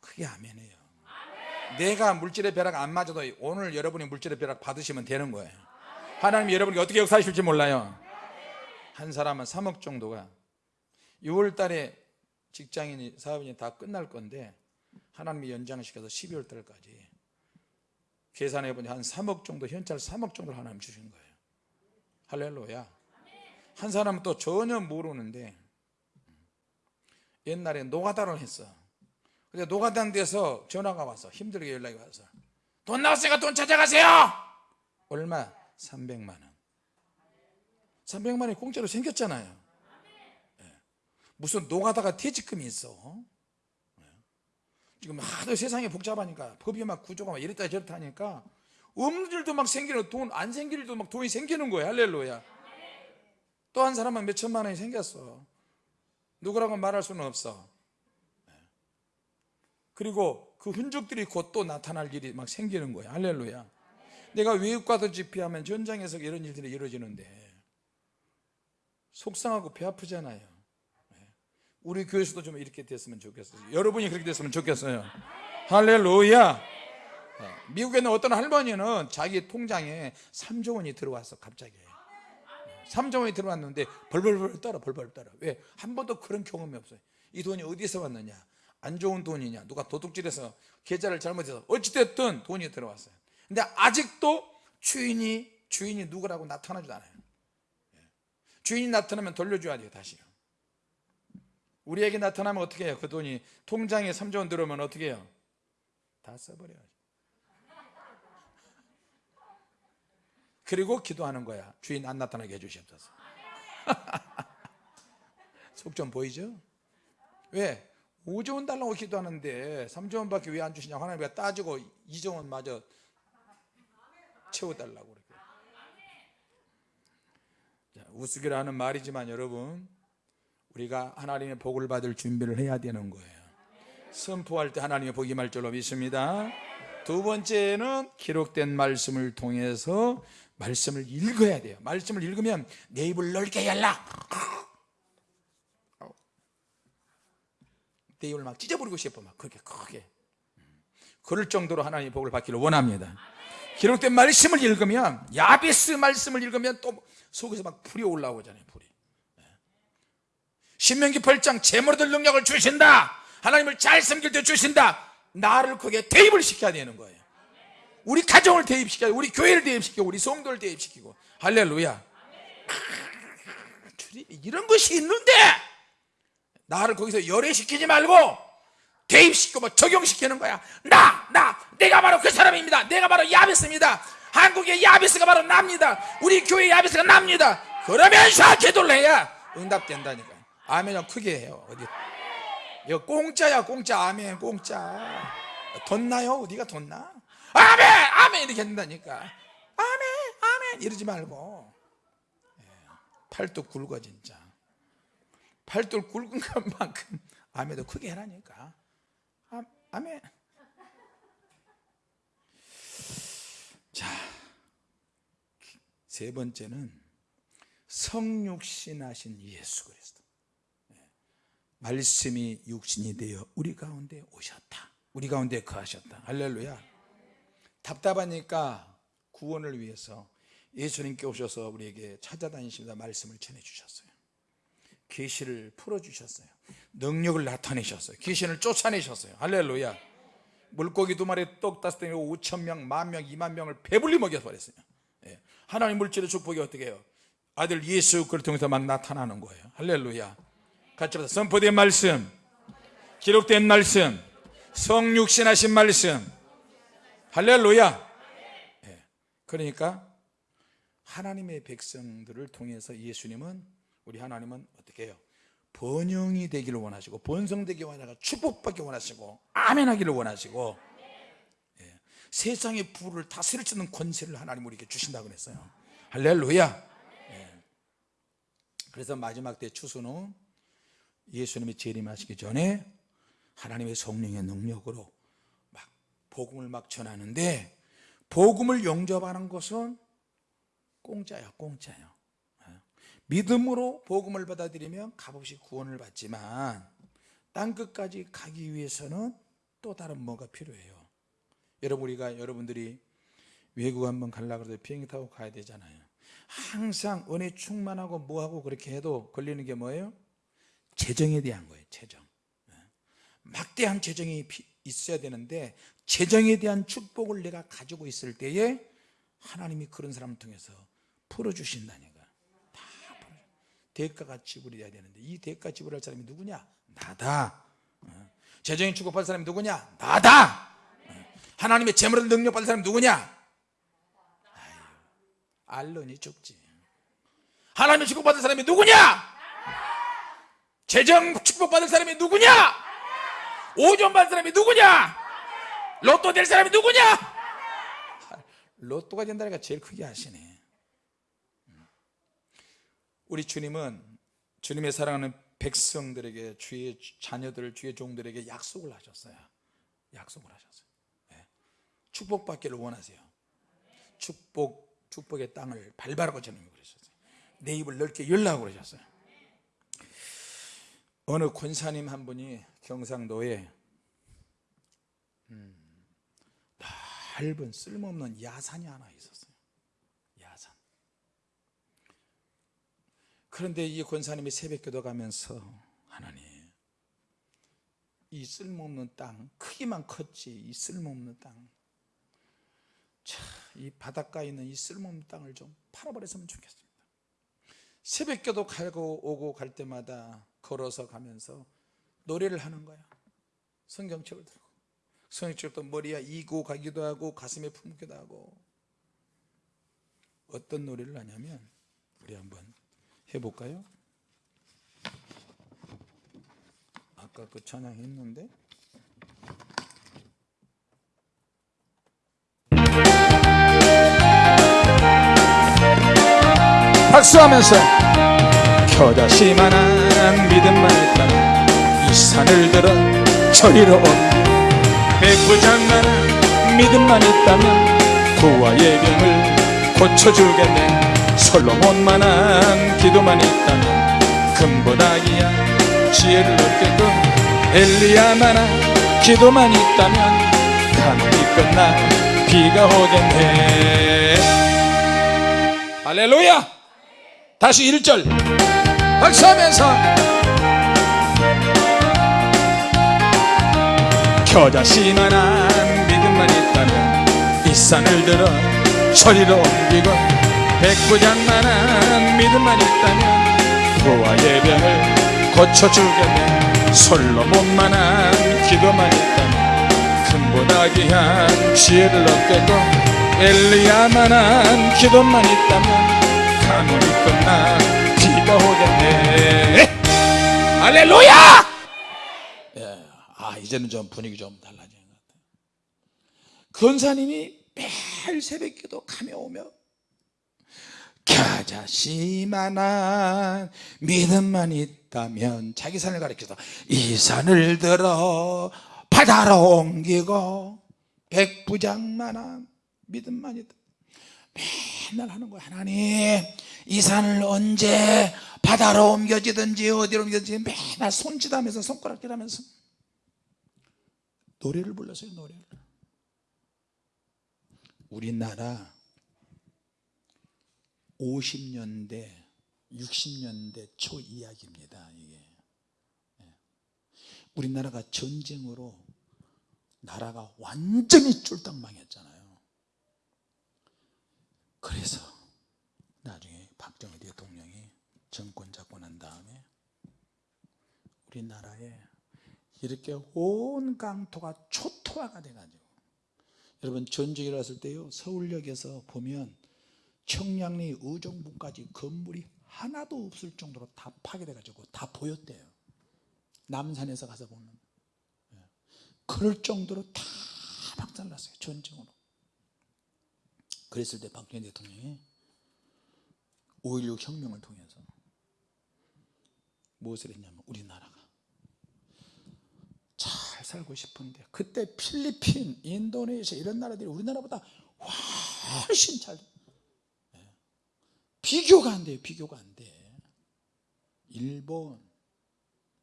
그게 아멘이에요. 내가 물질의 벼락 안 맞아도 오늘 여러분이 물질의 벼락 받으시면 되는 거예요. 하나님이 여러분이 어떻게 역사하실지 몰라요. 한 사람은 3억 정도가 6월 달에 직장인이 사업인이 다 끝날 건데 하나님이 연장시켜서 12월 달까지 계산해 보니 한 3억 정도 현찰 3억 정도 하나님 주신 거예요. 할렐루야 한 사람은 또 전혀 모르는데 옛날에 노가다를 했어. 근데 노가다는 데서 전화가 와서 힘들게 연락이 와서 돈 나왔으니까 돈 찾아가세요! 얼마? 300만 원. 300만 원이 공짜로 생겼잖아요. 예. 무슨 노가다가 퇴직금이 있어? 예. 지금 하도 세상이 복잡하니까 법이 막 구조가 막 이랬다 저랬다 하니까 없는 일도 막 생기는 돈 안 생길 일도 막 돈이 생기는 거야. 할렐루야 또 한 사람은 몇 천만 원이 생겼어. 누구라고 말할 수는 없어. 예. 그리고 그 흔적들이 곧 또 나타날 일이 막 생기는 거야. 할렐루야. 내가 외국 가서 집회하면 전장에서 이런 일들이 이루어지는데 속상하고 배 아프잖아요. 네. 우리 교회에서도 좀 이렇게 됐으면 좋겠어요. 여러분이 그렇게 됐으면 좋겠어요. 할렐루야. 네. 미국에는 어떤 할머니는 자기 통장에 3조 원이 들어왔어 갑자기 3조 원이 들어왔는데 벌벌벌 떨어 벌벌 떨어. 왜? 한 번도 그런 경험이 없어요. 이 돈이 어디서 왔느냐? 안 좋은 돈이냐? 누가 도둑질해서 계좌를 잘못해서 어찌됐든 돈이 들어왔어요. 근데 아직도 주인이 주인이 누구라고 나타나지도 않아요. 예. 주인이 나타나면 돌려줘야 돼요 다시요. 우리에게 나타나면 어떻게 해요? 그 돈이 통장에 3조 원 들어오면 어떻게 해요? 다 써버려요 그리고 기도하는 거야. 주인 안 나타나게 해주시옵소서. [LAUGHS] 속 좀 보이죠? 왜? 5조 원 달라고 기도하는데 3조 원 밖에 왜 안 주시냐고 하나님이 따지고 2조 원 마저 채워달라고 그렇게. 자, 우스개라 하는 말이지만 여러분 우리가 하나님의 복을 받을 준비를 해야 되는 거예요. 선포할 때 하나님의 복이 말 줄로 믿습니다 두 번째는 기록된 말씀을 통해서 말씀을 읽어야 돼요. 말씀을 읽으면 내 입을 넓게 열라. 내 입을 막 찢어버리고 싶어 막 그렇게 크게. 그럴 정도로 하나님의 복을 받기를 원합니다. 기록된 말씀을 읽으면 야베스 말씀을 읽으면 또 속에서 막 불이 올라오잖아요 불이. 신명기 8장 재물들 능력을 주신다. 하나님을 잘 섬길 때 주신다 나를 거기에 대입을 시켜야 되는 거예요. 우리 가정을 대입시켜야 우리 교회를 대입시키고 우리 성도를 대입시키고. 할렐루야. 이런 것이 있는데 나를 거기서 열애시키지 말고 대입시키고 뭐 적용시키는 거야. 나! 나! 내가 바로 그 사람입니다. 내가 바로 야베스입니다. 한국의 야베스가 바로 납니다. 우리 교회 야베스가 납니다. 그러면서 기도를 해야 응답된다니까 아멘을 크게 해요. 어디 이거 공짜야 공짜. 아멘 공짜. 돈 나요? 어디가 돈 나? 아멘 아멘! 이렇게 한다니까. 아멘 아멘! 이러지 말고. 예, 팔뚝 굵어 진짜. 팔뚝 굵은 것만큼 아멘도 크게 해라니까. 아, 아멘. 자 세 번째는 성육신하신 예수 그리스도. 예, 말씀이 육신이 되어 우리 가운데 오셨다. 우리 가운데 거하셨다. 할렐루야. 답답하니까 구원을 위해서 예수님께 오셔서 우리에게 찾아다니시다 말씀을 전해주셨어요. 계시를 풀어주셨어요. 능력을 나타내셨어요. 귀신을 쫓아내셨어요. 할렐루야. 물고기 두 마리 떡 다섯 덩이 5천 명, 만 명, 2만 명을 배불리 먹여버렸어요. 예. 하나님 물질의 축복이 어떻게 해요? 아들 예수 그를 통해서 막 나타나는 거예요. 할렐루야 같이 보자 선포된 말씀 기록된 말씀 성육신하신 말씀 할렐루야 예. 그러니까 하나님의 백성들을 통해서 예수님은 우리 하나님은 어떻게 해요 번영이 되기를 원하시고 번성되기 원하고 축복받기 원하시고 아멘 하기를 원하시고 예. 세상의 부를 수 있는 권세를 하나님 우리에게 주신다고 그랬어요 할렐루야 예. 그래서 마지막 때 추수는 예수님이 재림하시기 전에 하나님의 성령의 능력으로 막 복음을 막 전하는데 복음을 영접하는 것은 공짜야 공짜요. 믿음으로 복음을 받아들이면 값없이 구원을 받지만 땅끝까지 가기 위해서는 또 다른 뭐가 필요해요. 여러분 우리가 여러분들이 외국 한번 가려고 해도 비행기 타고 가야 되잖아요. 항상 은혜 충만하고 뭐하고 그렇게 해도 걸리는 게 뭐예요? 재정에 대한 거예요 재정 네. 막대한 재정이 있어야 되는데 재정에 대한 축복을 내가 가지고 있을 때에 하나님이 그런 사람을 통해서 풀어주신다니까 대가가 지불해야 되는데 이 대가 지불할 사람이 누구냐? 나다 어. 재정이 축복받을 사람이 누구냐? 나다 어. 하나님의 재물을 능력받을 사람이 누구냐? 알론이 죽지 하나님의 축복받을 사람이 누구냐? 재정 축복받을 사람이 누구냐? 오존 받을 사람이 누구냐? 로또 될 사람이 누구냐? 로또가 된다니까 제일 크게 하시네 우리 주님은 주님의 사랑하는 백성들에게 주의 자녀들 주의 종들에게 약속을 하셨어요 약속을 하셨어요 네. 축복받기를 원하세요 축복 축복의 땅을 밟아라고 주님이 그러셨어요 내 입을 넓게 열라고 그러셨어요 어느 권사님 한 분이 경상도에 음, 넓은 쓸모없는 야산이 하나 있었어요. 야산. 그런데 이 권사님이 새벽기도 가면서 하나님 이 쓸모없는 땅 크기만 컸지 이 쓸모없는 땅. 자, 이 바닷가에 있는 이 쓸모없는 땅을 좀 팔아버렸으면 좋겠습니다. 새벽기도 가고 오고 갈 때마다 걸어서 가면서 노래를 하는 거야. 성경책을 들고. 성경책도 머리에 이고 가기도 하고 가슴에 품기도 하고. 어떤 노래를 하냐면 우리 한번 해볼까요? 아까 그 찬양 했는데. 박수하면서 겨자씨만한 믿음만 있다면 이 산을 들어 저리로 온 백부장만한 믿음만 있다면 구와 예병을 고쳐주겠네. 솔로몬만한 기도만 있다면 금보다 귀한 지혜를 얻게끔 엘리야만한 기도만 있다면 가뭄이 끝나 비가 오겠네. 할렐루야! 다시 1절. 박수하면서 겨자씨만한 믿음만 있다면 이 산을 들어 소리로 옮기고 백부장만한 믿음만 있다면 부와 예병을 고쳐주겠네. 솔로몬만한 기도만 있다면 금보다 귀한 지혜를 얻겠고 엘리야만한 기도만 있다면 가물이 끝나 비가 오겠네. 할렐루야! 예, 아 이제는 좀 분위기 좀 달라지는 것 같아요. 근사님이 매일 새벽기도 가며 오며 겨자씨만한 믿음만 있다면 자기 산을 가리켜서 이 산을 들어 바다로 옮기고 백부장만한 믿음만 있다. 맨날 하는 거야. 하나님 이 산을 언제 바다로 옮겨지든지 어디로 옮겨지든지 맨날 손짓하면서 손가락질하면서 노래를 불렀어요 노래를. 우리나라 50년대 60년대 초 이야기입니다 이게. 예. 우리나라가 전쟁으로 나라가 완전히 쫄딱 망했잖아요. 그래서 나중에 박정희 대통령이 정권 잡고 난 다음에 우리나라에 이렇게 온 강토가 초토화가 돼가지고. 여러분 전쟁이 일어났을 때요 서울역에서 보면 청량리 의정부까지 건물이 하나도 없을 정도로 다 파괴돼가지고 다 보였대요. 남산에서 가서 보면. 예. 그럴 정도로 다 박살났어요 전쟁으로. 그랬을 때 박정희 대통령이 5.16 혁명을 통해서 무엇을 했냐면 우리나라가 잘 살고 싶은데 그때 필리핀, 인도네시아 이런 나라들이 우리나라보다 훨씬 잘 예. 비교가 안 돼요 비교가 안돼 일본,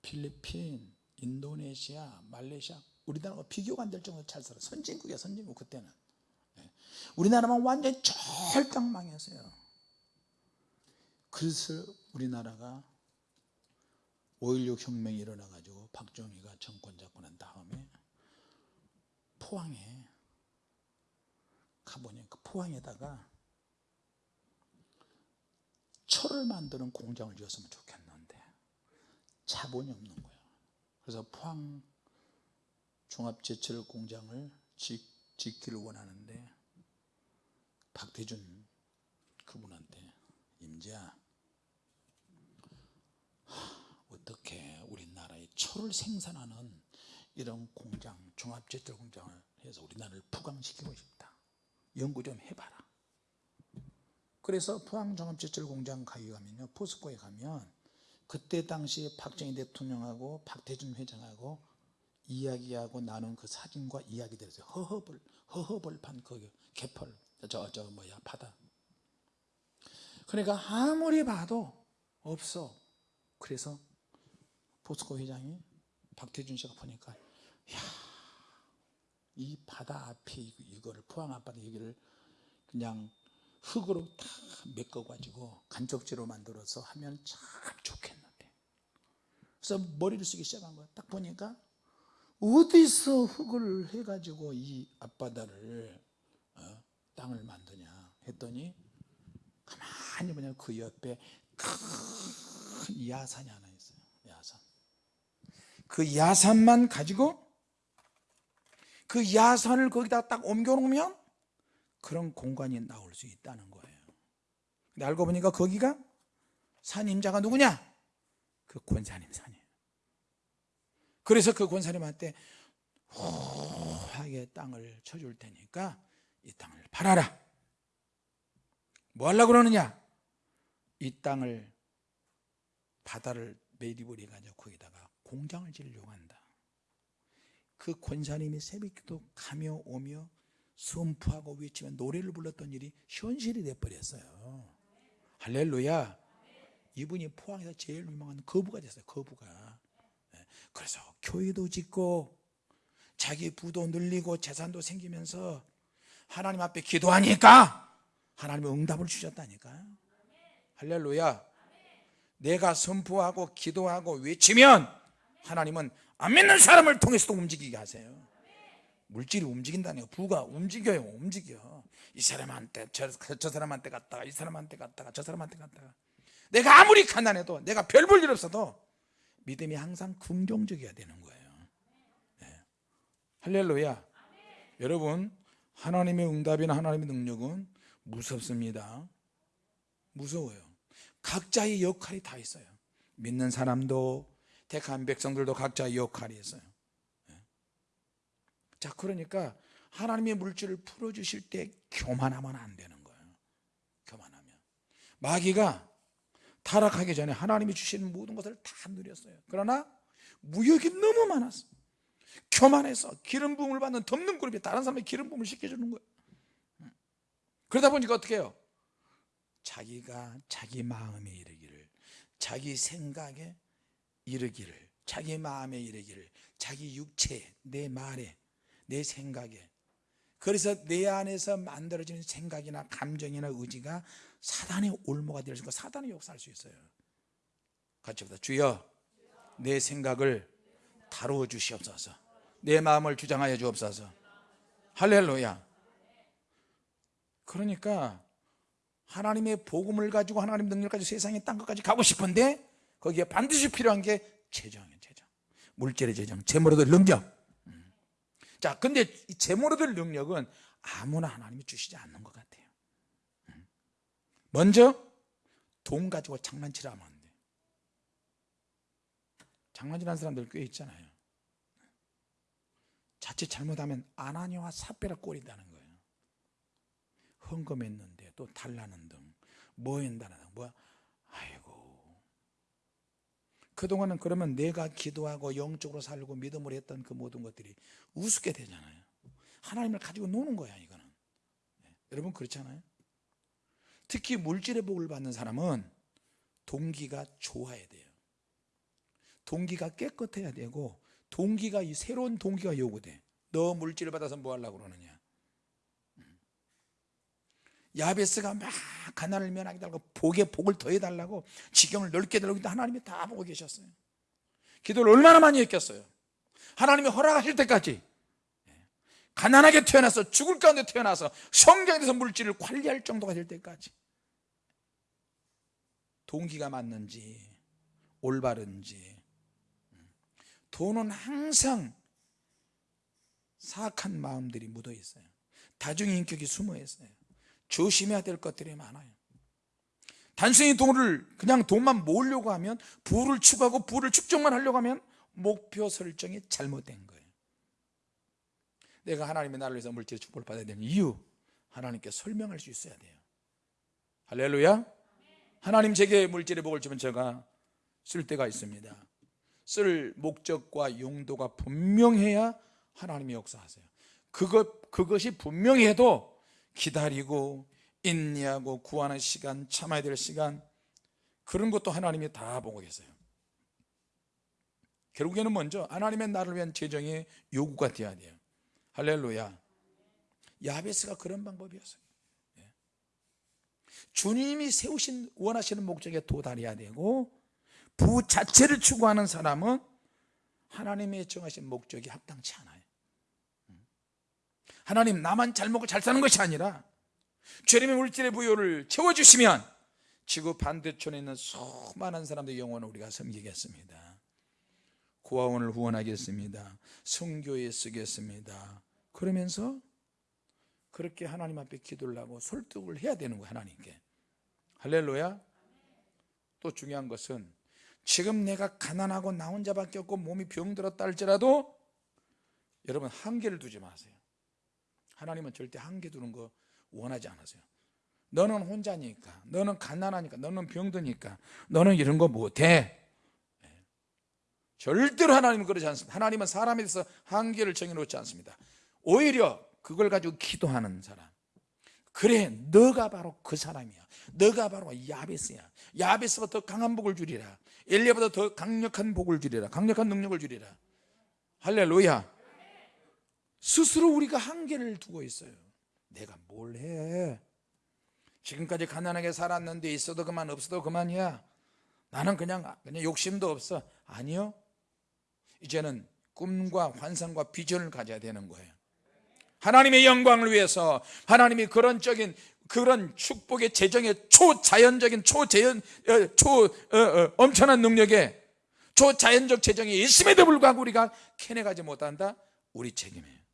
필리핀, 인도네시아, 말레이시아 우리나라가 비교가 안 될 정도로 잘 살아 선진국이야 선진국 그때는 예. 우리나라만 완전히 절딱 망했어요 그래서 우리나라가 5.16 혁명이 일어나 가지고 박정희가 정권 잡고 난 다음에 포항에 가보니까 포항에다가 철을 만드는 공장을 지었으면 좋겠는데 자본이 없는 거예요 그래서 포항 종합제철 공장을 짓, 짓기를 원하는데 박대준 그분한테 임지야 어떻게 철을 생산하는 이런 공장 종합제철 공장을 해서 우리나라를 부강시키고 싶다. 연구 좀 해봐라. 그래서 포항 종합제철 공장 가게 가면요 포스코에 가면 그때 당시에 박정희 대통령하고 박태준 회장하고 이야기하고 나눈 그 사진과 이야기들에서 허허벌 허허벌판 그 개펄 저 저 뭐야 바다. 그러니까 아무리 봐도 없어. 그래서 포스코 회장이 박태준 씨가 보니까 야, 이 바다 앞에 이- 이거를 포항 앞바다 여기를 그냥 흙으로 다 메꿔가지고 간척지로 만들어서 하면 참 좋겠는데. 그래서 머리를 쓰기 시작한 거야. 딱 보니까 어디서 흙을 해가지고 이 앞바다를 어, 땅을 만드냐 했더니 가만히 보면 그 옆에 큰 야산이 하나 그 야산만 가지고 그 야산을 거기다 딱 옮겨놓으면 그런 공간이 나올 수 있다는 거예요. 근데 알고 보니까 거기가 산 임자가 누구냐? 그 권사님 산이에요. 그래서 그 권사님한테 호하게 땅을 쳐줄 테니까 이 땅을 팔아라. 뭐 하려고 그러느냐? 이 땅을 바다를 매립을 해가지고 거기다가 공장을 지으려고 한다. 그 권사님이 새벽기도 가며 오며 선포하고 외치며 노래를 불렀던 일이 현실이 돼버렸어요. 할렐루야. 이분이 포항에서 제일 유명한 거부가 됐어요 거부가. 예, 그래서 교회도 짓고 자기 부도 늘리고 재산도 생기면서 하나님 앞에 기도하니까 하나님의 응답을 주셨다니까요 할렐루야. 내가 선포하고 기도하고 외치면 하나님은 안 믿는 사람을 통해서도 움직이게 하세요. 물질이 움직인다니요. 부가 움직여요. 움직여. 이 사람한테 저, 저 사람한테 갔다가 이 사람한테 갔다가 저 사람한테 갔다가. 내가 아무리 가난해도 내가 별 볼 일 없어도 믿음이 항상 긍정적이어야 되는 거예요. 네. 할렐루야. 여러분 하나님의 응답이나 하나님의 능력은 무섭습니다. 무서워요. 각자의 역할이 다 있어요. 믿는 사람도 택한 백성들도 각자의 역할이 있어요. 예. 자 그러니까 하나님의 물질을 풀어주실 때 교만하면 안 되는 거예요. 교만하면. 마귀가 타락하기 전에 하나님이 주시는 모든 것을 다 누렸어요. 그러나 무역이 너무 많았어 교만해서 기름 부음을 받는 덮는 그룹이 다른 사람의 기름 부음을 시켜주는 거예요. 그러다 보니까 어떻게 해요? 자기가 자기 마음에 이르기를 자기 생각에 이르기를 자기 마음에 이르기를 자기 육체 내 말에 내 생각에. 그래서 내 안에서 만들어지는 생각이나 감정이나 의지가 사단의 올무가 될수 있고 사단의 역사할 수 있어요. 같이 보다 주여 내 생각을 다루어 주시옵소서. 내 마음을 주장하여 주옵소서. 할렐루야. 그러니까 하나님의 복음을 가지고 하나님 능력을 가지고 세상의 땅 끝까지 가고 싶은데 거기에 반드시 필요한 게 재정이에요 재정. 물질의 재정 재물로 될 능력. 음. 자 근데 이 재물로 될 능력은 아무나 하나님이 주시지 않는 것 같아요. 음. 먼저 돈 가지고 장난치라 하면 안돼 장난치는 사람들 꽤 있잖아요. 자칫 잘못하면 아나니와 사페라 꼴이다는 거예요. 헌금했는데 또 달라는 등 뭐 한다는 등뭐 아이고 그동안은 그러면 내가 기도하고 영적으로 살고 믿음으로 했던 그 모든 것들이 우습게 되잖아요. 하나님을 가지고 노는 거야 이거는. 네. 여러분 그렇잖아요. 특히 물질의 복을 받는 사람은 동기가 좋아야 돼요. 동기가 깨끗해야 되고 동기가 이 새로운 동기가 요구돼. 너 물질을 받아서 뭐 하려고 그러느냐 야베스가 막 가난을 면하게 달라고 복에 복을 더해달라고 지경을 넓게 달라고 하나님이 다 보고 계셨어요. 기도를 얼마나 많이 했겠어요? 하나님이 허락하실 때까지. 가난하게 태어나서 죽을 가운데 태어나서 성경에 대해서 물질을 관리할 정도가 될 때까지. 동기가 맞는지 올바른지. 돈은 항상 사악한 마음들이 묻어 있어요. 다중인격이 숨어 있어요 조심해야 될 것들이 많아요. 단순히 돈을 그냥 돈만 모으려고 하면 부를 추구하고 부를 축적만 하려고 하면 목표 설정이 잘못된 거예요. 내가 하나님의 나를 위해서 물질의 축복을 받아야 되는 이유 하나님께 설명할 수 있어야 돼요. 할렐루야. 하나님 제게 물질의 복을 주면 제가 쓸 때가 있습니다. 쓸 목적과 용도가 분명해야 하나님이 역사하세요. 그것, 그것이 분명해도 기다리고 인내하고 구하는 시간 참아야 될 시간 그런 것도 하나님이 다 보고 계세요 결국에는 먼저 하나님의 나를 위한 재정의 요구가 되어야 돼요 할렐루야 야베스가 그런 방법이었어요 예. 주님이 세우신 원하시는 목적에 도달해야 되고 부 자체를 추구하는 사람은 하나님의 정하신 목적이 합당치 않아요 음. 하나님 나만 잘 먹고 잘 사는 것이 아니라 죄림의 물질의 부요를 채워주시면 지구 반대촌에 있는 수많은 사람들의 영혼을 우리가 섬기겠습니다. 고아원을 후원하겠습니다. 성교에 쓰겠습니다. 그러면서 그렇게 하나님 앞에 기도를 하고 설득을 해야 되는 거예요 하나님께. 할렐루야. 또 중요한 것은 지금 내가 가난하고 나 혼자밖에 없고 몸이 병들었다 할지라도 여러분 한계를 두지 마세요 하나님은 절대 한계 두는 거 원하지 않으세요. 너는 혼자니까 너는 가난하니까 너는 병드니까 너는 이런 거 못해. 예. 절대로 하나님은 그러지 않습니다. 하나님은 사람에 대해서 한계를 정해놓지 않습니다. 오히려 그걸 가지고 기도하는 사람. 그래 너가 바로 그 사람이야. 너가 바로 야베스야. 야베스보다 더 강한 복을 주리라. 엘리야보다 더 강력한 복을 주리라. 강력한 능력을 주리라. 할렐루야 스스로 우리가 한계를 두고 있어요. 내가 뭘 해? 지금까지 가난하게 살았는데 있어도 그만 없어도 그만이야. 나는 그냥 그냥 욕심도 없어. 아니요. 이제는 꿈과 환상과 비전을 가져야 되는 거예요. 하나님의 영광을 위해서 하나님이 그런 적인 그런 축복의 재정의 초자연적인 초재연 어, 초 어, 어, 엄청난 능력에 초자연적 재정이 있음에도 불구하고 우리가 캐내가지 못한다? 우리 책임이에요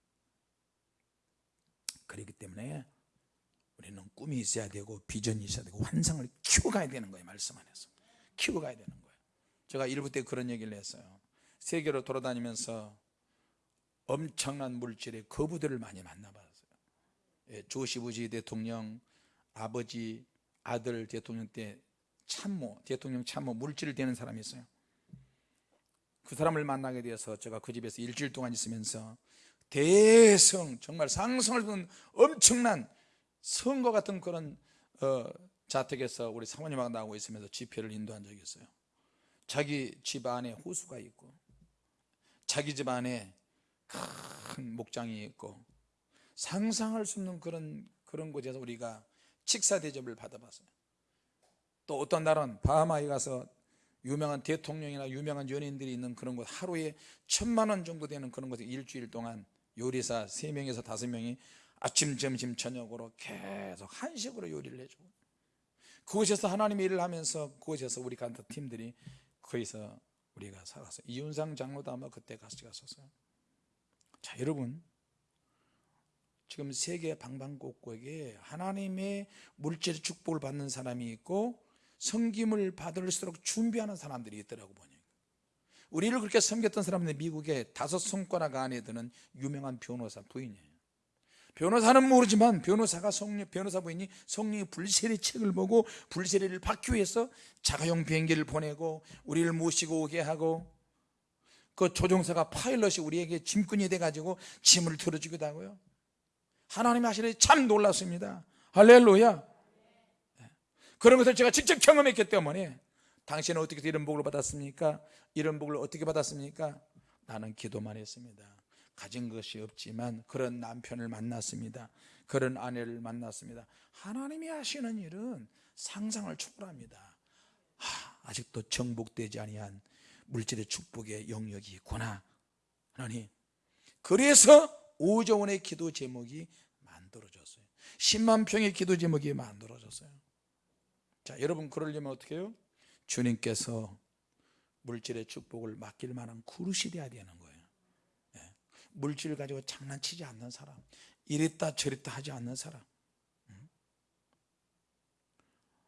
그렇기 때문에 우리는 꿈이 있어야 되고 비전이 있어야 되고 환상을 키워가야 되는 거예요 말씀 안에서. 키워가야 되는 거예요. 제가 일부 때 그런 얘기를 했어요. 세계로 돌아다니면서 엄청난 물질의 거부들을 많이 만나봤어요. 예, 조시 부지 대통령 아버지 아들 대통령 때 참모 대통령 참모 물질을 대는 사람이 있어요. 그 사람을 만나게 되어서 제가 그 집에서 일주일 동안 있으면서 대성 정말 상성을 둔 엄청난 성과 같은 그런 어, 자택에서 우리 사모님하고 나오고 있으면서 집회를 인도한 적이 있어요 자기 집 안에 호수가 있고 자기 집 안에 큰 목장이 있고 상상할 수 없는 그런 그런 곳에서 우리가 식사 대접을 받아봤어요. 또 어떤 날은 바하마에 가서 유명한 대통령이나 유명한 연예인들이 있는 그런 곳 하루에 천만 원 정도 되는 그런 곳에 일주일 동안 요리사 세명에서 다섯 명이 아침 점심 저녁으로 계속 한식으로 요리를 해주고 그곳에서 하나님의 일을 하면서 그곳에서 우리 간다 팀들이 거기서 우리가 살았어요. 이윤상 장로도 아마 그때 같이 갔었어요. 자 여러분. 지금 세계 방방곡곡에 하나님의 물질 축복을 받는 사람이 있고 섬김을 받을수록 준비하는 사람들이 있더라고 보니 우리를 그렇게 섬겼던 사람들 미국에 다섯 손가락 안에 드는 유명한 변호사 부인이에요. 변호사는 모르지만 변호사가 성령, 변호사 부인이 성령의 불세례 책을 보고 불세례를 받기 위해서 자가용 비행기를 보내고 우리를 모시고 오게 하고 그 조종사가 파일럿이 우리에게 짐꾼이 돼가지고 짐을 들어주기도 하고요. 하나님이 하시니 참 놀랐습니다. 할렐루야. 그런 것을 제가 직접 경험했기 때문에 당신은 어떻게 이런 복을 받았습니까? 이런 복을 어떻게 받았습니까? 나는 기도만 했습니다. 가진 것이 없지만 그런 남편을 만났습니다. 그런 아내를 만났습니다. 하나님이 하시는 일은 상상을 초월합니다. 하, 아직도 정복되지 아니한 물질의 축복의 영역이 있구나. 하나님 그래서 5조 원의 기도 제목이 만들어졌어요. 10만 평의 기도 제목이 만들어졌어요. 자 여러분 그러려면 어떻게 해요? 주님께서 물질의 축복을 맡길 만한 그릇이 돼야 되는 거예요. 네. 물질을 가지고 장난치지 않는 사람 이랬다 저랬다 하지 않는 사람. 음.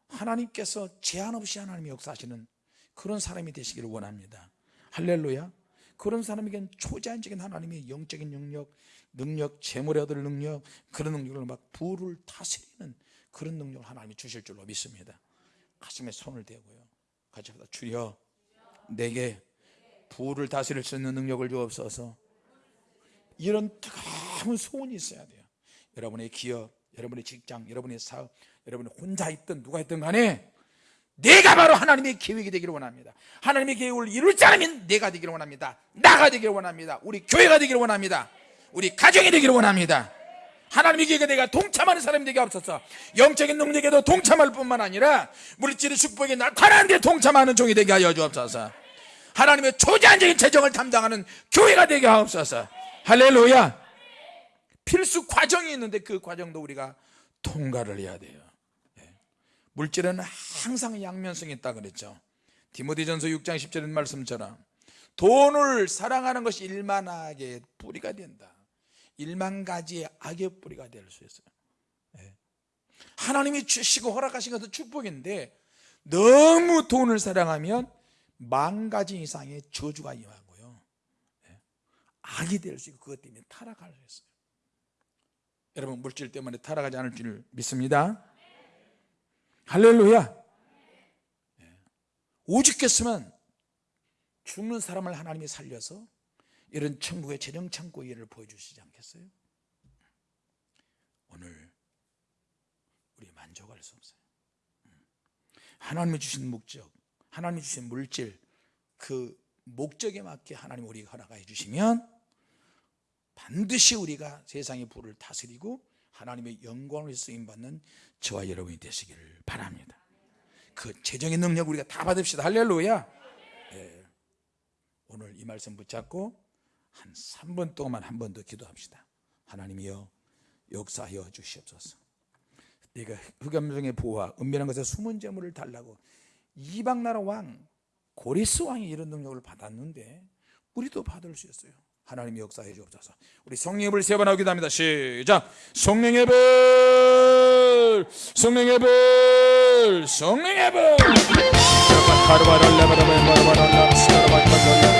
하나님께서 제한 없이 하나님이 역사하시는 그런 사람이 되시기를 원합니다. 할렐루야. 그런 사람에겐 초자연적인 하나님의 영적인 능력 능력 재물에 얻을 능력 그런 능력을 막 부를 다스리는 그런 능력을 하나님이 주실 줄로 믿습니다. 가슴에 손을 대고요 같이 하다 주여 내게 부를 다스릴 수 있는 능력을 주옵소서 이런 뜨거운 소원이 있어야 돼요 여러분의 기업 여러분의 직장, 여러분의 사업, 여러분이 혼자 있든 누가 있든 간에 내가 바로 하나님의 계획이 되기를 원합니다. 하나님의 계획을 이룰 자라면 내가 되기를 원합니다. 나가 되기를 원합니다. 우리 교회가 되기를 원합니다. 우리 가정이 되기를 원합니다. 하나님의 계획에 내가 동참하는 사람이 되게 없어서 영적인 능력에도 동참할 뿐만 아니라 물질의 축복에 나타나는 데 동참하는 종이 되게 하여 주옵소서. 하나님의 초제한적인 재정을 담당하는 교회가 되게 하옵소서. 할렐루야. 필수 과정이 있는데 그 과정도 우리가 통과를 해야 돼요. 예. 물질은 항상 양면성이 있다 그랬죠. 디모데전서 6장 10절의 말씀처럼 돈을 사랑하는 것이 일만 악의 뿌리가 된다. 일만 가지의 악의 뿌리가 될 수 있어요. 예. 하나님이 주시고 허락하신 것은 축복인데 너무 돈을 사랑하면 만 가지 이상의 저주가 임하고요. 예. 악이 될 수 있고 그것 때문에 타락할 수 있어요. 여러분 물질 때문에 타락하지 않을 줄 믿습니다. 할렐루야. 예. 오죽했으면 죽는 사람을 하나님이 살려서 이런 천국의 재정 창고의 일을 보여주시지 않겠어요? 오늘 우리 만족할 수 없어요. 음. 하나님이 주신 목적, 하나님이 주신 물질, 그 목적에 맞게 하나님 우리가 허락해 주시면 반드시 우리가 세상의 부를 다스리고 하나님의 영광을 쓰임받는 저와 여러분이 되시기를 바랍니다. 그 재정의 능력 우리가 다 받읍시다. 할렐루야. 예. 오늘 이 말씀 붙잡고 한 3분 동안 한 번 더 기도합시다. 하나님이여 역사하여 주시옵소서. 네가 흑암중의 보화, 은밀한 것에 숨은 재물을 달라고 이방 나라 왕 고리스 왕이 이런 능력을 받았는데 우리도 받을 수 있어요. 하나님이 역사해 주옵소서. 우리 성령의 불세번 하기도 합니다. 시작. 성령의 불, 성령의 불, 성령의 불.